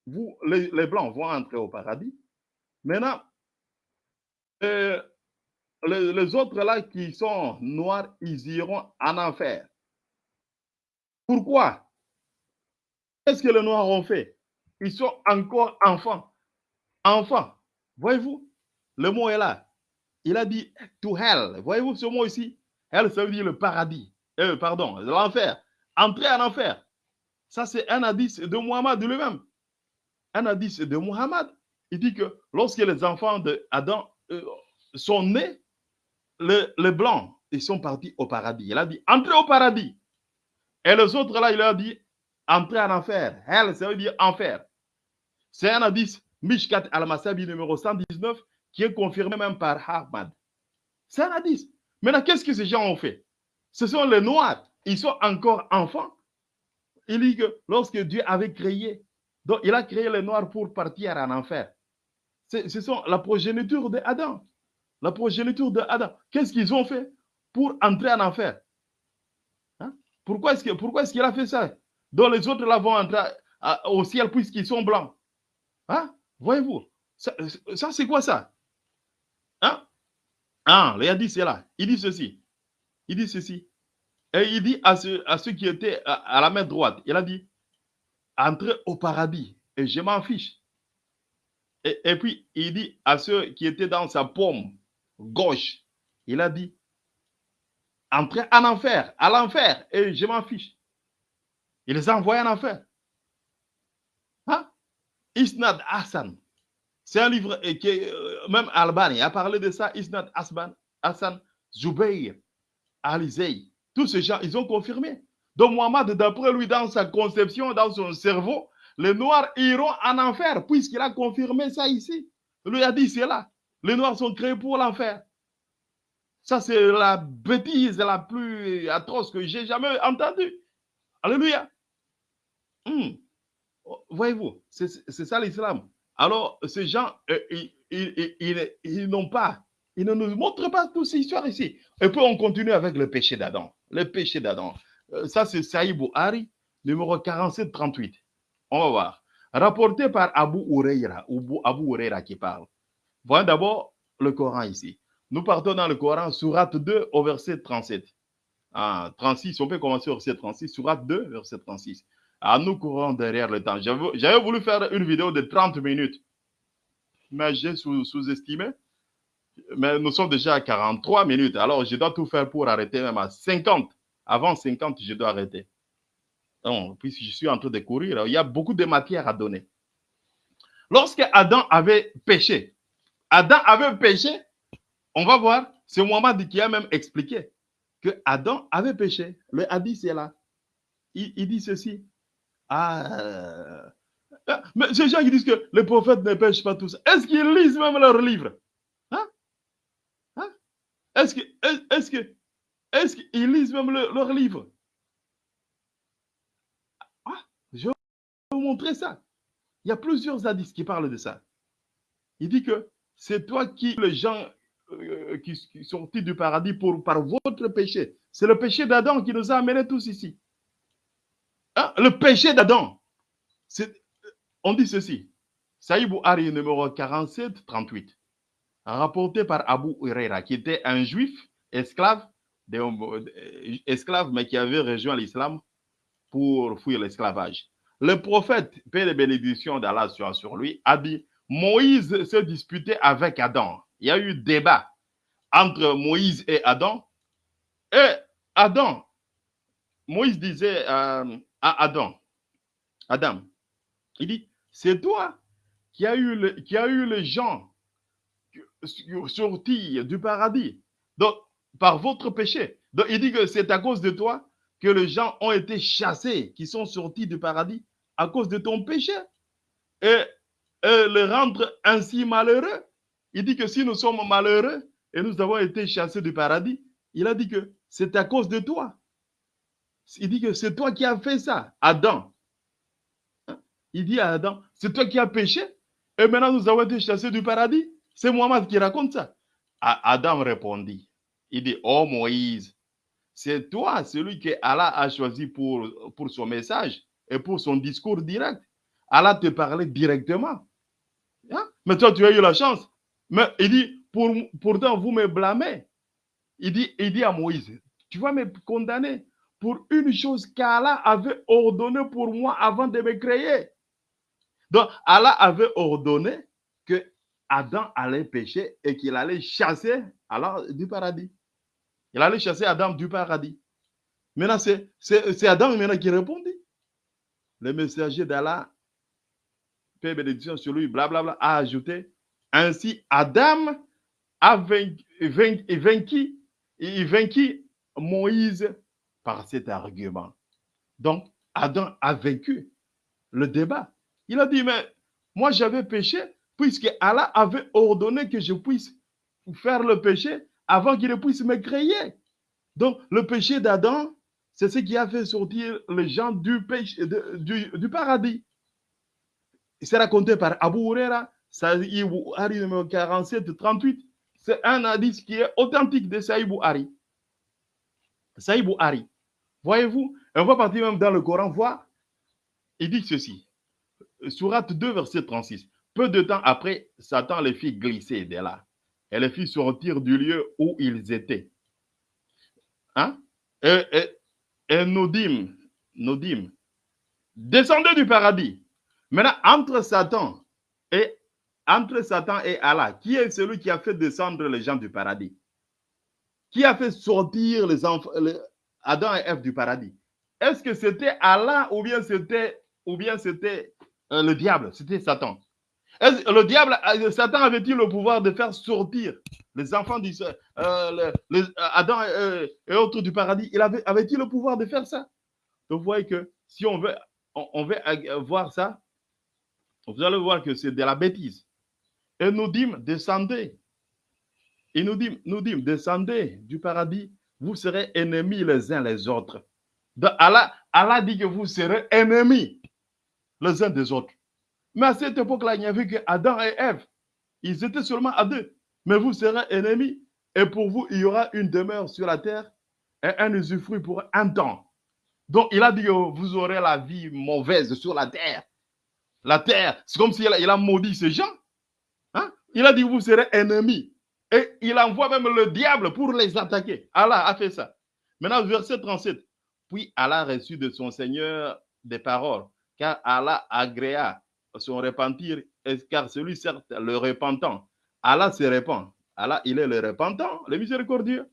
Vous, les, les blancs vont entrer au paradis. Maintenant, euh, les, autres là qui sont noirs, ils iront en enfer. Pourquoi? Qu'est-ce que les noirs ont fait? Ils sont encore enfants. Enfants. Voyez-vous? Le mot est là. Il a dit to hell. Voyez-vous ce mot ici? Hell, ça veut dire le paradis. Euh, pardon, l'enfer. Entrer en enfer. Ça, c'est un indice de Muhammad lui-même. Un indice de Muhammad. Il dit que lorsque les enfants d'Adam euh, sont nés, le- les blancs, ils sont partis au paradis. Il a dit entrez au paradis. Et les autres là, il a dit entrez en enfer. Hell, ça veut dire enfer. C'est un indice, Mishkat al-Masabi numéro 119, qui est confirmé même par Ahmad. C'est un indice. Maintenant, qu'est-ce que ces gens ont fait? Ce sont les Noirs. Ils sont encore enfants. Il dit que lorsque Dieu avait créé, donc il a créé les Noirs pour partir en enfer. Ce sont la progéniture d'Adam. La progéniture d'Adam. Qu'est-ce qu'ils ont fait pour entrer en enfer? Hein? Pourquoi est-ce qu'il a fait ça? Donc les autres là vont entrer au ciel puisqu'ils sont blancs. Hein? Voyez-vous Ça, c'est quoi ça? Hein? Ah, il a dit cela. Il dit ceci. Il dit ceci. Et il dit à, ceux- qui étaient à, la main droite, il a dit, entrez au paradis et je m'en fiche. Et, et puis, il dit à ceux qui étaient dans sa paume gauche, il a dit, entrez en enfer, à l'enfer et je m'en fiche. Il les a envoyés en enfer. Hein? Isnad Hassan. C'est un livre euh, même Albani a parlé de ça. Isnad Hassan, Hassan Zubayr, Alizei. Tous ces gens, ils ont confirmé. Donc Mohamed, d'après lui, dans sa conception, dans son cerveau, les Noirs iront en enfer, puisqu'il a confirmé ça ici. Lui a dit, c'est là. Les Noirs sont créés pour l'enfer. Ça, c'est la bêtise la plus atroce que j'ai jamais entendue. Alléluia. Hmm. Voyez-vous, c'est ça l'islam. Alors, ces gens, euh, ils, n'ont pas, ils ne nous montrent pas toute cette histoire ici. Et puis, on continue avec le péché d'Adam. Le péché d'Adam. Euh, Ça, c'est Saïd Bouhari, numéro 4738. On va voir. Rapporté par Abu Huraira, ou Abu Huraira qui parle. Voyons d'abord le Coran ici. Nous partons dans le Coran, Surat 2 au verset 37. Ah, 36, on peut commencer au verset 36, Surat 2, verset 36. Ah, nous courons derrière le temps. J'avais voulu faire une vidéo de 30 minutes, mais j'ai sous- sous-estimé. mais nous sommes déjà à 43 minutes. Alors, je dois tout faire pour arrêter même à 50. Avant 50, je dois arrêter. Donc, puisque je suis en train de courir, il y a beaucoup de matière à donner. Lorsque Adam avait péché, Adam avait péché, on va voir, c'est Mohamed qui a même expliqué que Adam avait péché. Le hadith c'est là. Il, dit ceci. Ah, mais ces gens qui disent que les prophètes ne pêchent pas tous, est-ce qu'ils lisent même leurs livres? Hein? Hein? Est-ce est- qu'ils lisent même le- leurs livres? Ah, je vais vous montrer ça. Il y a plusieurs hadiths qui parlent de ça. Il dit que c'est toi qui, les gens euh, qui, qui sont sortis du paradis pour, par votre péché. C'est le péché d'Adam qui nous a amenés tous ici. Hein, Le péché d'Adam. C'est- On dit ceci. Saïd Bouhari, numéro 47, 38. Rapporté par Abu Huraira, qui était un juif esclave, euh, esclave, mais qui avait rejoint l'islam pour fuir l'esclavage. le prophète, paix et bénédiction d'Allah sur lui, a dit Moïse se disputait avec Adam. Il y a eu débat entre Moïse et Adam. Et Adam, Moïse disait euh, à Adam, Adam, il dit, c'est toi qui as eu, qui a eu les gens sortis du paradis donc, par votre péché. Donc, il dit que c'est à cause de toi que les gens ont été chassés, qui sont sortis du paradis à cause de ton péché. Et, le rendre ainsi malheureux. Il dit que si nous sommes malheureux et nous avons été chassés du paradis, il a dit que c'est à cause de toi. Il dit que c'est toi qui as fait ça, Adam. Hein? Il dit à Adam, c'est toi qui as péché et maintenant nous avons été chassés du paradis. C'est Mohamed qui raconte ça. Adam répondit, il dit, oh Moïse, c'est toi celui que Allah a choisi pour, pour son message et pour son discours direct. Allah te parlait directement. Mais toi, tu as eu la chance. Mais il dit, pour, pourtant, vous me blâmez. Il dit, il dit à Moïse, tu vas me condamner pour une chose qu'Allah avait ordonnée pour moi avant de me créer. Donc, Allah avait ordonné que Adam allait pécher et qu'il allait chasser alors du paradis. Il allait chasser Adam du paradis. Maintenant, c'est Adam maintenant qui répondit. Le messager d'Allah, paix bénédiction sur lui, blablabla, a ajouté Ainsi, Adam a vaincu, vaincu, vaincu, vaincu Moïse par cet argument. Donc, Adam a vaincu le débat. Il a dit, mais moi j'avais péché puisque Allah avait ordonné que je puisse faire le péché avant qu'il ne puisse me créer. Donc, le péché d'Adam, c'est ce qui a fait sortir les gens du, péché, du, du, paradis. C'est raconté par Abu Huraira, Saïd Buhari numéro 47-38. C'est un hadith qui est authentique de Saïd Buhari. Saïd Buhari. Voyez-vous, on va partir même dans le Coran voir. Il dit ceci. Surat 2, verset 36. Peu de temps après, Satan les fit glisser de là et les fit sortir du lieu où ils étaient. Hein? Et, et, et nous dîmes, descendez du paradis. Maintenant, entre Satan et entre Satan et Allah, qui est celui qui a fait descendre les gens du paradis? Qui a fait sortir les enfants, Adam et Ève du paradis? Est-ce que c'était Allah ou bien c'était ou bien c'était euh, le diable, c'était Satan? Le diable, euh, Satan avait-il le pouvoir de faire sortir les enfants d'Israël, euh, Adam et, autres du paradis? Il avait, avait-il le pouvoir de faire ça? Donc, vous voyez que si on veut, on veut voir ça, vous allez voir que c'est de la bêtise. Et nous dîmes, descendez. Et nous dîmes, nous dîmes, descendez du paradis, vous serez ennemis les uns les autres. Allah, Allah dit que vous serez ennemis les uns des autres. Mais à cette époque-là, il n'y avait que Adam et Ève. Ils étaient seulement à deux. Mais vous serez ennemis. Et pour vous, il y aura une demeure sur la terre et un usufruit pour un temps. Donc, il a dit que vous aurez la vie mauvaise sur la terre. La terre, c'est comme s'il a, il a maudit ces gens. Hein? Il a dit vous serez ennemis. Et il envoie même le diable pour les attaquer. Allah a fait ça. Maintenant, verset 37. Puis Allah reçut de son Seigneur des paroles, car Allah agréa son repentir, car celui, certes, le repentant, Allah se repent. Allah, il est le repentant, le miséricordieux.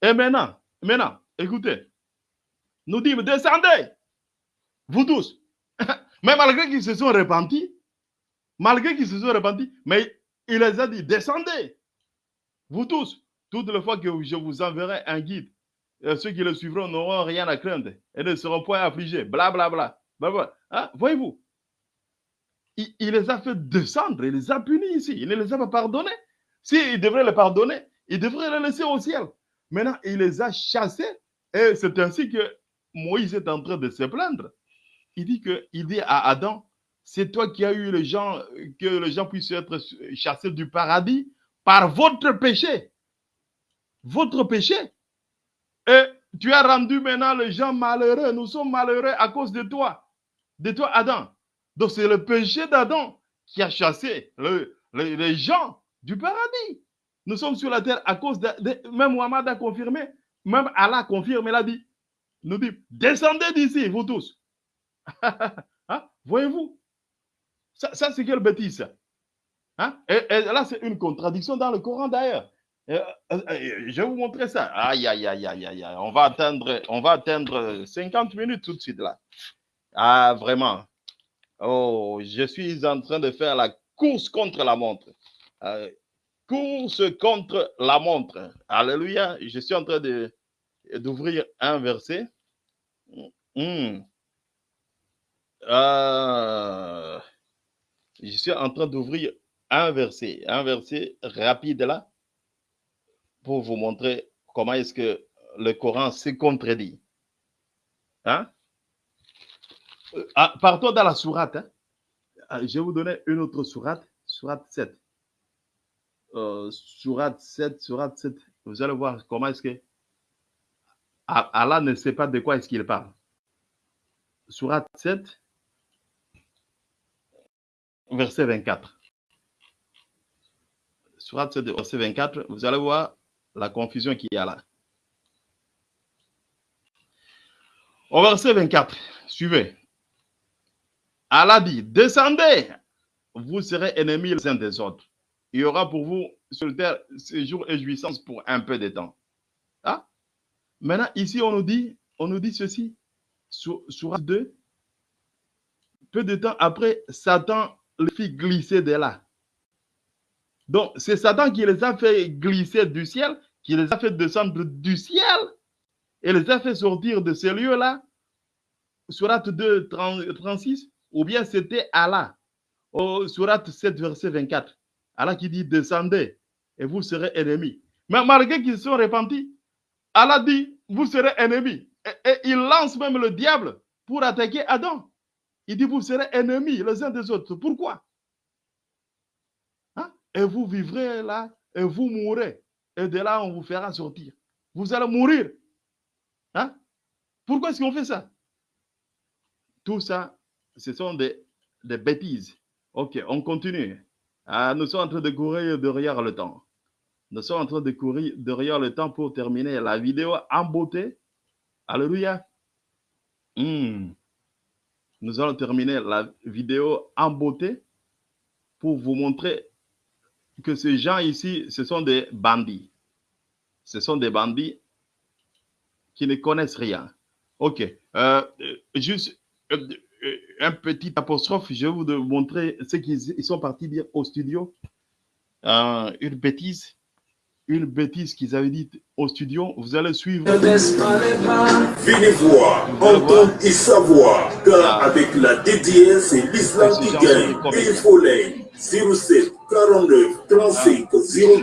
Et maintenant, maintenant, écoutez, nous dit, descendez, vous tous. mais malgré qu'ils se sont repentis, malgré qu'ils se sont repentis, mais il les a dit, descendez, vous tous. Toutes les fois que je vous enverrai un guide, ceux qui le suivront n'auront rien à craindre et ne seront point affligés. Blablabla. Bla, bla. Hein? Voyez-vous, il, les a fait descendre, il les a punis ici, il ne les a pas pardonnés. S'il devrait les pardonner, il devrait les laisser au ciel. Maintenant, il les a chassés et c'est ainsi que Moïse est en train de se plaindre. Il dit que, il dit à Adam, c'est toi qui as eu les gens, que les gens puissent être chassés du paradis par votre péché. Votre péché. Et tu as rendu maintenant les gens malheureux. Nous sommes malheureux à cause de toi. De toi, Adam. Donc c'est le péché d'Adam qui a chassé le, le, les gens du paradis. Nous sommes sur la terre à cause de, de même Muhammad a confirmé, même Allah confirme, il a dit, nous dit, descendez d'ici, vous tous. hein? Voyez-vous? Ça, c'est quelle bêtise Hein? et, là, c'est une contradiction dans le Coran d'ailleurs. Euh, je vais vous montrer ça. Aïe, aïe, aïe, aïe, aïe. On va atteindre, on va atteindre 50 minutes tout de suite là. Ah, vraiment. Oh, je suis en train de faire la course contre la montre. Euh, course contre la montre. Alléluia. Je suis en train d'ouvrir un verset. Hmm. Euh, je suis en train d'ouvrir un verset, un verset rapide là, pour vous montrer comment est-ce que le Coran se contredit. Hein? Euh, ah, partons dans la sourate. hein? Ah, Je vais vous donner une autre sourate, sourate 7. Euh, sourate 7, sourate 7. Vous allez voir comment est-ce que Ah, Allah ne sait pas de quoi est-ce qu'il parle. Sourate 7, verset 24. Sourate 7, verset 24, vous allez voir la confusion qu'il y a là. Au verset 24, suivez. Allah dit, descendez, vous serez ennemis les uns des autres. Il y aura pour vous sur terre séjour et jouissance pour un peu de temps. Ah? Maintenant, ici, on nous dit, on nous dit ceci, sur, sur 2, peu de temps après, Satan les fit glisser de là. Donc, c'est Satan qui les a fait glisser du ciel, qui les a fait descendre du ciel et les a fait sortir de ces lieux-là. Surat 2, 30 36, ou bien c'était Allah. Surat 7, verset 24. Allah qui dit descendez et vous serez ennemis. Mais malgré qu'ils sont repentis, Allah dit vous serez ennemis. Et il lance même le diable pour attaquer Adam. Il dit vous serez ennemis les uns des autres. Pourquoi? Hein? Et vous vivrez là et vous mourrez. Et de là, on vous fera sortir. Vous allez mourir. Hein? Pourquoi est-ce qu'on fait ça? Tout ça, ce sont des, des bêtises. Ok, on continue. Ah, nous sommes en train de courir derrière le temps. Nous sommes en train de courir derrière le temps pour terminer la vidéo en beauté. Alléluia. Hmm. Nous allons terminer la vidéo en beauté pour vous montrer que ces gens ici, ce sont des bandits. Ce sont des bandits qui ne connaissent rien. OK. Euh, juste euh, euh, un petit apostrophe. Je vais vous montrer ce qu'ils ils sont partis dire au studio. Une bêtise. Une bêtise qu'ils avaient dit au studio. Vous allez suivre. Venez voir, entendre et savoir, car avec la DDS, c'est l'islam qui gagne. Et il faut les 07 49 35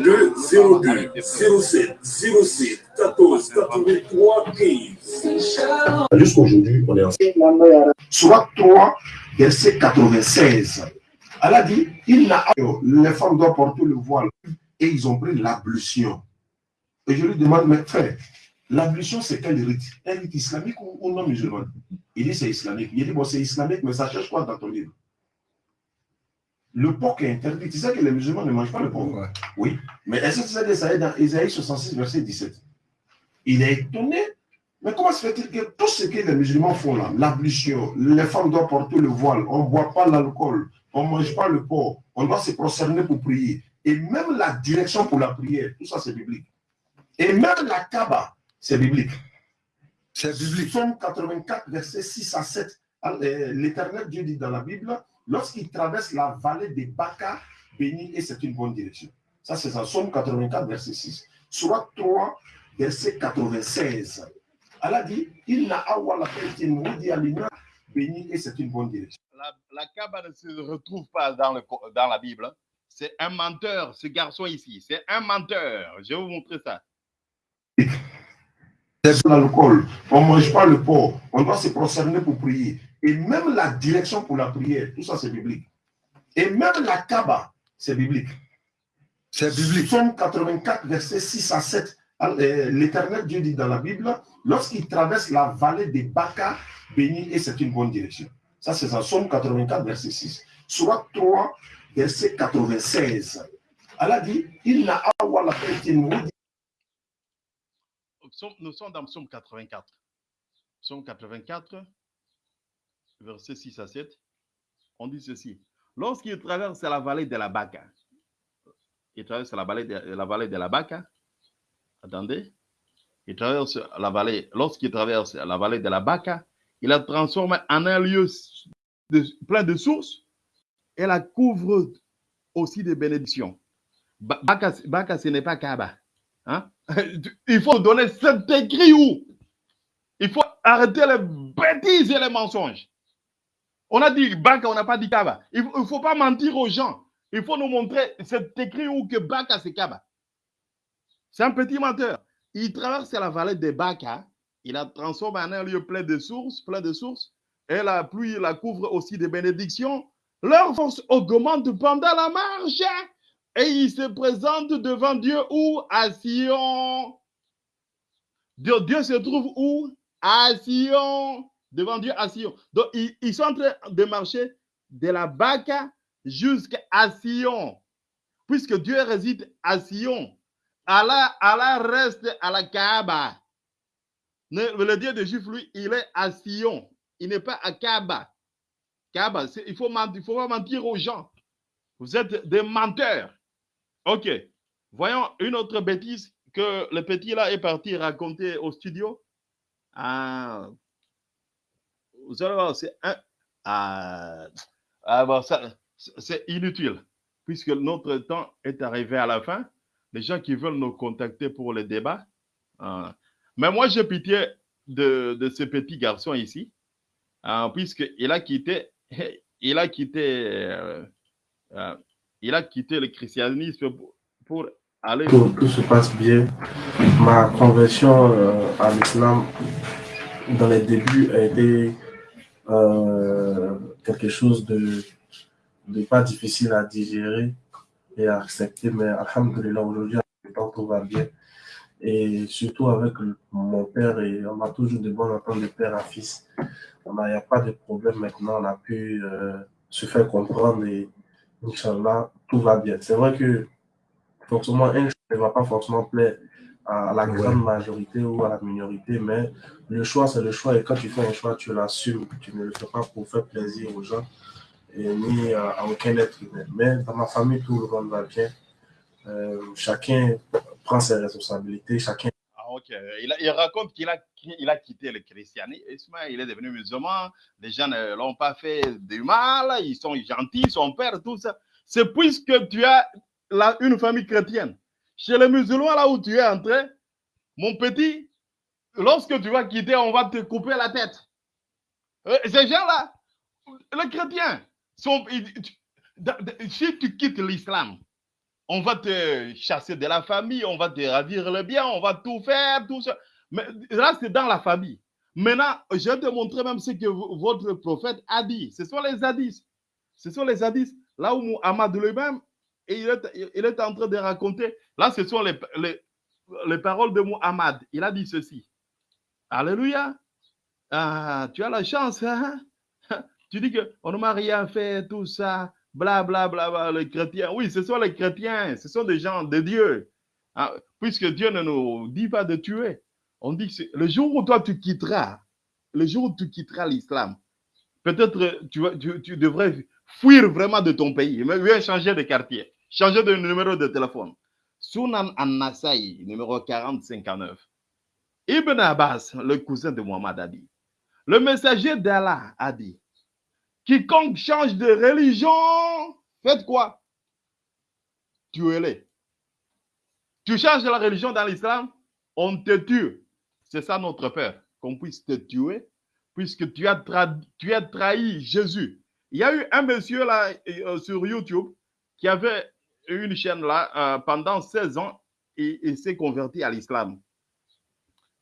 02 02 07 07 14 83 15. Jusqu'aujourd'hui, on est ensemble. Surat 3, verset 96. Allah dit, il n'a les femmes doivent porter le voile et ils ont pris l'ablution. Et je lui demande, mais frère, l'ablution c'est quel rite? Un rite islamique ou, ou non musulman Il dit c'est islamique. Il dit, bon, c'est islamique, mais ça cherche quoi dans ton livre? Le porc est interdit. Tu sais que les musulmans ne mangent pas le porc? Oui. Mais est-ce que tu sais que ça est dans Isaïe 66, verset 17 Il est étonné mais comment se fait-il que tout ce que les musulmans font là, l'ablution, les femmes doivent porter le voile, on ne boit pas l'alcool, on ne mange pas le porc, on doit se prosterner pour prier, et même la direction pour la prière, tout ça c'est biblique. Et même la Kaaba, c'est biblique. C'est biblique. Psaume 84, verset 6 à 7, euh, l'Éternel Dieu dit dans la Bible, lorsqu'il traverse la vallée des Baka, béni et c'est une bonne direction. Ça c'est ça, Psaume 84, verset 6. Surat 3, verset 96. Allah dit, il n'a awa la dit à l'humain, béni et c'est une bonne direction. La, la Kaaba ne se retrouve pas dans, le, dans la Bible. C'est un menteur, ce garçon ici. C'est un menteur. Je vais vous montrer ça. C'est l'alcool, on ne mange pas le porc, on doit se prosterner pour prier. Et même la direction pour la prière, tout ça c'est biblique. Et même la Kaaba, c'est biblique. C'est biblique. Psaume 84, verset 6 à 7. euh, L'Éternel Dieu dit dans la Bible, lorsqu'il traverse la vallée des Baka, béni et c'est une bonne direction. Ça, c'est ça, Psaume 84, verset 6. Surat 3, verset 96. Allah dit, il n'a awa la Psaume- Nous sommes dans Psaume 84. Psaume 84, verset 6 à 7. on dit ceci. Lorsqu'il traverse la vallée de la Baca, il traverse la vallée de la, vallée de la Baca, attendez, il traverse la vallée, lorsqu'il traverse la vallée de la Baca, il la transforme en un lieu plein de sources et la couvre aussi de bénédictions. Baca ce n'est pas Kaba. Hein? Il faut donner cet écrit où? Il faut arrêter les bêtises et les mensonges. On a dit Baka, on n'a pas dit Kaba. Il ne faut pas mentir aux gens. Il faut nous montrer cet écrit où que Baka, c'est Kaba. C'est un petit menteur. Il traverse la vallée de Baka. Il la transforme en un lieu plein de sources, plein de sources. Et la pluie la couvre aussi de bénédictions. Leur force augmente pendant la marche. Et il se présente devant Dieu où À Sion. Dieu, se trouve où? À Sion devant Dieu à Sion. Donc, ils, sont en train de marcher de la Baca jusqu'à Sion. Puisque Dieu réside à Sion. Allah, Allah reste à la Kaaba. Le, Dieu des Juifs, lui, il est à Sion. Il n'est pas à Kaaba. Il faut, il faut pas mentir aux gens. Vous êtes des menteurs. OK. Voyons une autre bêtise que le petit là est parti raconter au studio. Ah, vous allez voir, c'est ah, ah, c'est inutile, puisque notre temps est arrivé à la fin. Les gens qui veulent nous contacter pour le débat. Hein. mais moi, j'ai pitié de, de, ce petit garçon ici, hein, puisqu'il a quitté, il a quitté, euh, euh, il a quitté le christianisme pour, aller. Tout, se passe bien. Ma conversion euh, à l'islam dans les débuts a été quelque chose de, de, pas difficile à digérer et à accepter, mais alhamdulillah, aujourd'hui, tout va bien. Et surtout avec mon père, et on a toujours de bonnes ententes de père à fils. Il n'y a pas de problème maintenant, on a pu euh, se faire comprendre et Inch'Allah, tout va bien. C'est vrai que forcément, un ne va pas forcément plaire à la grande majorité ou à la minorité, mais le choix, c'est le choix. Et quand tu fais un choix, tu l'assumes. Tu ne le fais pas pour faire plaisir aux gens et ni à, aucun être humain. Mais dans ma famille, tout le monde va bien. Euh, chacun prend ses responsabilités, chacun. Ah, ok. Il, raconte qu'il a, il a quitté le christianisme, il est devenu musulman, les gens ne l'ont pas fait du mal, ils sont gentils, son père, tout ça. C'est puisque tu as là, une famille chrétienne chez les musulmans, là où tu es entré, mon petit, lorsque tu vas quitter, on va te couper la tête. Euh, ces gens-là, les chrétiens, sont, si tu quittes l'islam, on va te chasser de la famille, on va te ravir le bien, on va tout faire, tout ça. Mais là, c'est dans la famille. Maintenant, je vais te montrer même ce que votre prophète a dit. Ce sont les hadiths. Ce sont les hadiths. Là où Muhammad lui-même, il est, en train de raconter, là, ce sont les, les, les, paroles de Muhammad. Il a dit ceci. Alléluia. Ah, tu as la chance. Hein? Tu dis qu'on ne m'a rien fait, tout ça, bla, bla, bla, bla, les chrétiens. Oui, ce sont les chrétiens, ce sont des gens de Dieu. Ah, puisque Dieu ne nous dit pas de tuer. On dit que le jour où toi tu quitteras, le jour où tu quitteras l'islam, peut-être tu devrais fuir vraiment de ton pays, mais viens changer de quartier. Changer de numéro de téléphone. Sunan an-Nasai, numéro 4059. Ibn Abbas, le cousin de Muhammad, a dit Le messager d'Allah a dit Quiconque change de religion, faites quoi? Tuez-les. Tu changes la religion dans l'islam, on te tue. C'est ça notre peur, qu'on puisse te tuer, puisque tu as, trahi Jésus. Il y a eu un monsieur là euh, sur YouTube qui avait une chaîne là euh, pendant 16 ans et il s'est converti à l'islam.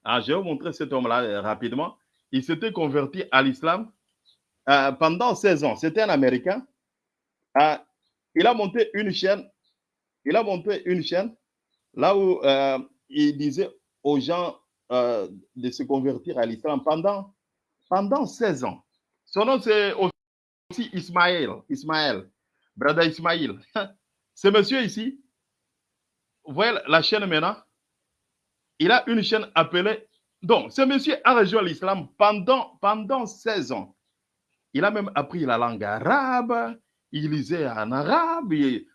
Ah, je vais vous montrer cet homme-là euh, rapidement. Il s'était converti à l'islam euh, pendant 16 ans. C'était un Américain. il a monté une chaîne. Il a monté une chaîne là où il disait aux gens de se convertir à l'islam pendant, pendant 16 ans. Son nom, c'est aussi Ismaël. Ismaël. Brother Ismaël. Ce monsieur ici, vous voyez la chaîne maintenant, il a une chaîne appelée. Donc, ce monsieur a rejoint l'islam pendant, pendant 16 ans. Il a même appris la langue arabe. Il lisait en arabe.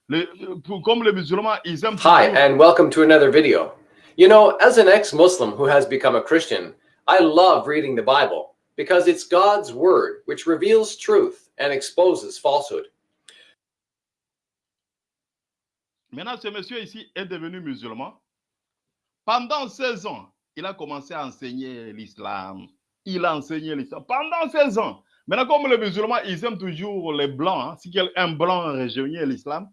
Le- comme les musulmans, ils aiment Hi, and welcome to another video. You know, as an ex Muslim who has become a Christian, I love reading the Bible because it's God's word which reveals truth and exposes falsehood. Maintenant, ce monsieur ici est devenu musulman. Pendant 16 ans, il a commencé à enseigner l'islam. Il a enseigné l'islam pendant 16 ans. Maintenant, comme les musulmans, ils aiment toujours les blancs. hein, Si un blanc rejoignait l'islam,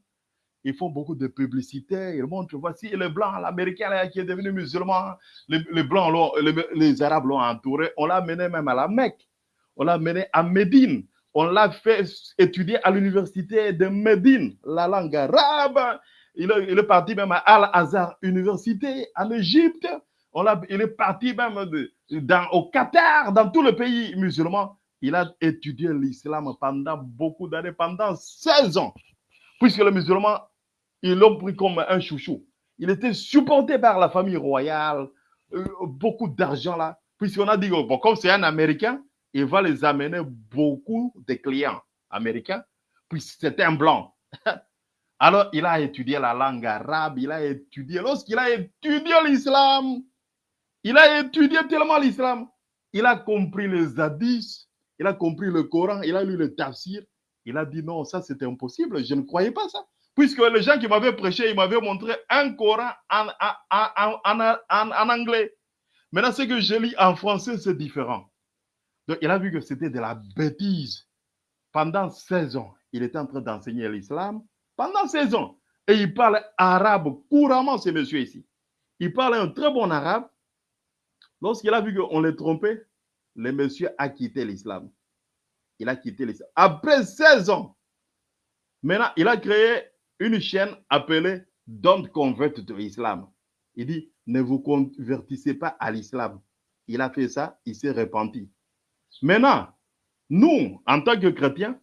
ils font beaucoup de publicité. Ils montrent, voici le blanc, l'américain qui est devenu musulman. Les, blancs, les, arabes l'ont entouré. On l'a mené même à la Mecque. On l'a mené à Médine. On l'a fait étudier à l'université de Médine, la langue arabe. Il est, parti même à Al-Azhar Université en Égypte. On il est parti même au Qatar, dans tous les pays musulmans. Il a étudié l'islam pendant beaucoup d'années, pendant 16 ans. Puisque les musulmans, ils l'ont pris comme un chouchou. Il était supporté par la famille royale, euh, beaucoup d'argent là. Puisqu'on a dit, bon, comme c'est un Américain, il va les amener beaucoup de clients américains, puisque c'était un blanc. Alors, il a étudié la langue arabe, il a étudié, lorsqu'il a étudié l'islam, il a étudié tellement l'islam, il a compris les hadiths, il a compris le Coran, il a lu le tafsir, il a dit non, ça c'était impossible, je ne croyais pas ça. Puisque les gens qui m'avaient prêché, ils m'avaient montré un Coran en, en- en- en- anglais. Maintenant, ce que je lis en français, c'est différent. Donc, il a vu que c'était de la bêtise. Pendant 16 ans, il était en train d'enseigner l'islam. Pendant 16 ans. Et il parle arabe couramment, ce monsieur ici. Il parle un très bon arabe. Lorsqu'il a vu qu'on les trompait, le monsieur a quitté l'islam. Il a quitté l'islam. Après 16 ans, maintenant, il a créé une chaîne appelée Don't Convert to Islam. Il dit, ne vous convertissez pas à l'islam. Il a fait ça, il s'est repenti. Maintenant, nous, en tant que chrétiens,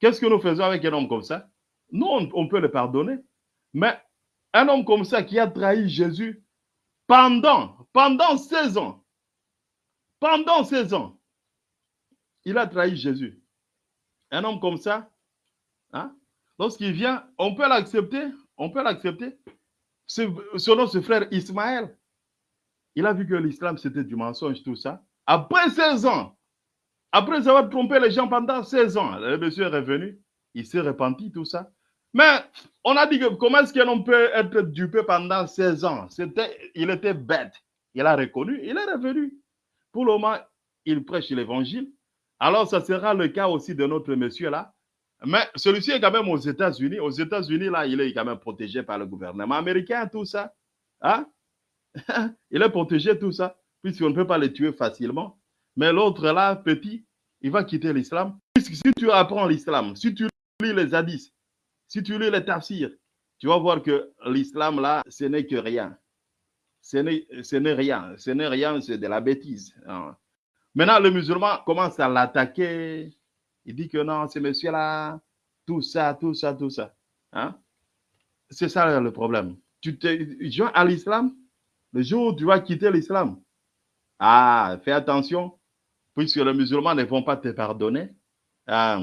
qu'est-ce que nous faisons avec un homme comme ça? Nous, on, peut le pardonner. Mais un homme comme ça qui a trahi Jésus pendant, pendant 16 ans, pendant 16 ans, il a trahi Jésus. Un homme comme ça, hein, lorsqu'il vient, on peut l'accepter, on peut l'accepter. Selon ce frère Ismaël, il a vu que l'islam c'était du mensonge, tout ça. Après 16 ans, après avoir trompé les gens pendant 16 ans, le monsieur est revenu, il s'est repenti, tout ça. Mais on a dit que comment est-ce qu'un homme peut être dupé pendant 16 ans? C'était, Il était bête. Il a reconnu, il est revenu. Pour le moment, il prêche l'évangile. Alors, ça sera le cas aussi de notre monsieur là. Mais celui-ci est quand même aux États-Unis. Aux États-Unis, là, il est quand même protégé par le gouvernement américain, tout ça. Hein? il est protégé, tout ça, puisqu'on ne peut pas le tuer facilement. Mais l'autre là, petit, il va quitter l'islam. Puisque si tu apprends l'islam, si tu lis les hadiths, si tu lis les tafsirs, tu vas voir que l'islam là, ce n'est que rien. Ce n'est rien. Ce n'est rien, c'est de la bêtise. hein. Maintenant, le musulman commence à l'attaquer. Il dit que non, ce monsieur-là, tout ça, tout ça, tout ça. Hein? C'est ça le problème. Tu te joins à l'islam, le jour où tu vas quitter l'islam, ah, fais attention, puisque les musulmans ne vont pas te pardonner. Ah,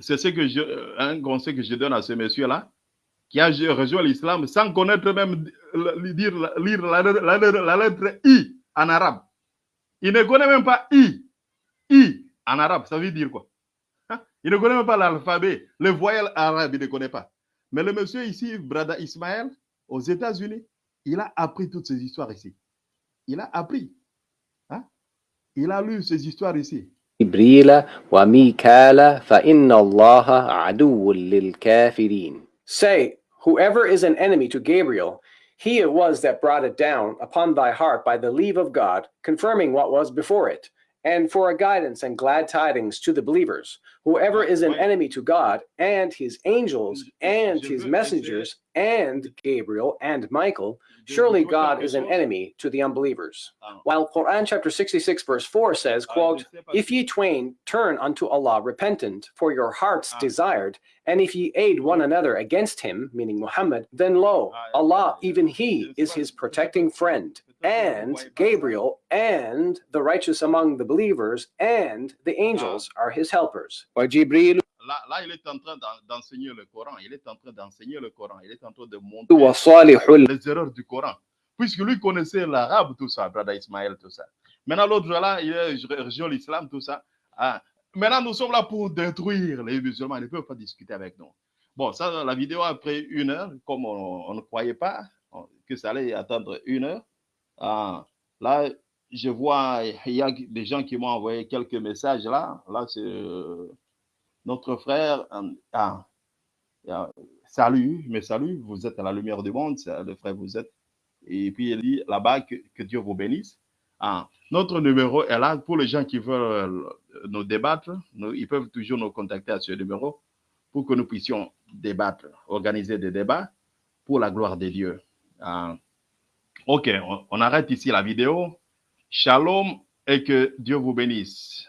c'est ce que je, un conseil que je donne à ce monsieur-là, qui a rejoint l'islam sans connaître même euh, dire, lire la, la- la- la lettre I en arabe. Il ne connaît même pas I. I en arabe, ça veut dire quoi Hein? Il ne connaît même pas l'alphabet. Le voyelle arabe, il ne connaît pas. Mais le monsieur ici, Brada Ismaël, aux États-Unis, il a appris toutes ces histoires ici. Il a appris. Hein? Il a lu ces histoires ici. جبريل وميكال فإن الله عدو للكافرين. Say, whoever is an enemy to Gabriel, he it was that brought it down upon thy heart by the leave of God, confirming what was before it, and for a guidance and glad tidings to the believers. Whoever is an enemy to God and his angels and his messengers and Gabriel and Michael, surely God is an enemy to the unbelievers. While Quran chapter 66 verse 4 says, quote, if ye twain turn unto Allah repentant for your hearts desired, and if ye aid one another against him, meaning Muhammad, then lo, Ah, Allah, even He, is his protecting friend. and Gabriel and the righteous among the believers and the ah. angels are his helpers. Là, il est en train d'enseigner le Coran. Il est en train d'enseigner le Coran. Il est en train de montrer les erreurs du Coran. Puisque lui connaissait l'arabe, tout ça, Brada Ismaël, tout ça. Maintenant, l'autre là, il rejoint l'islam, tout ça. Ah. Maintenant, nous sommes là pour détruire les musulmans. Ils ne peuvent pas discuter avec nous. Bon, ça, la vidéo, après une heure, comme on, ne croyait pas que ça allait attendre une heure, ah, là, je vois, il y a des gens qui m'ont envoyé quelques messages là. Là, c'est euh, notre frère. euh, ah, salut, mais salut, vous êtes à la lumière du monde, le frère, vous êtes. Et puis il dit là-bas que, Dieu vous bénisse. Ah, notre numéro est là pour les gens qui veulent euh, nous débattre. nous- ils peuvent toujours nous contacter à ce numéro pour que nous puissions débattre, organiser des débats pour la gloire de Dieu. Ah, ok, on, arrête ici la vidéo. Shalom et que Dieu vous bénisse.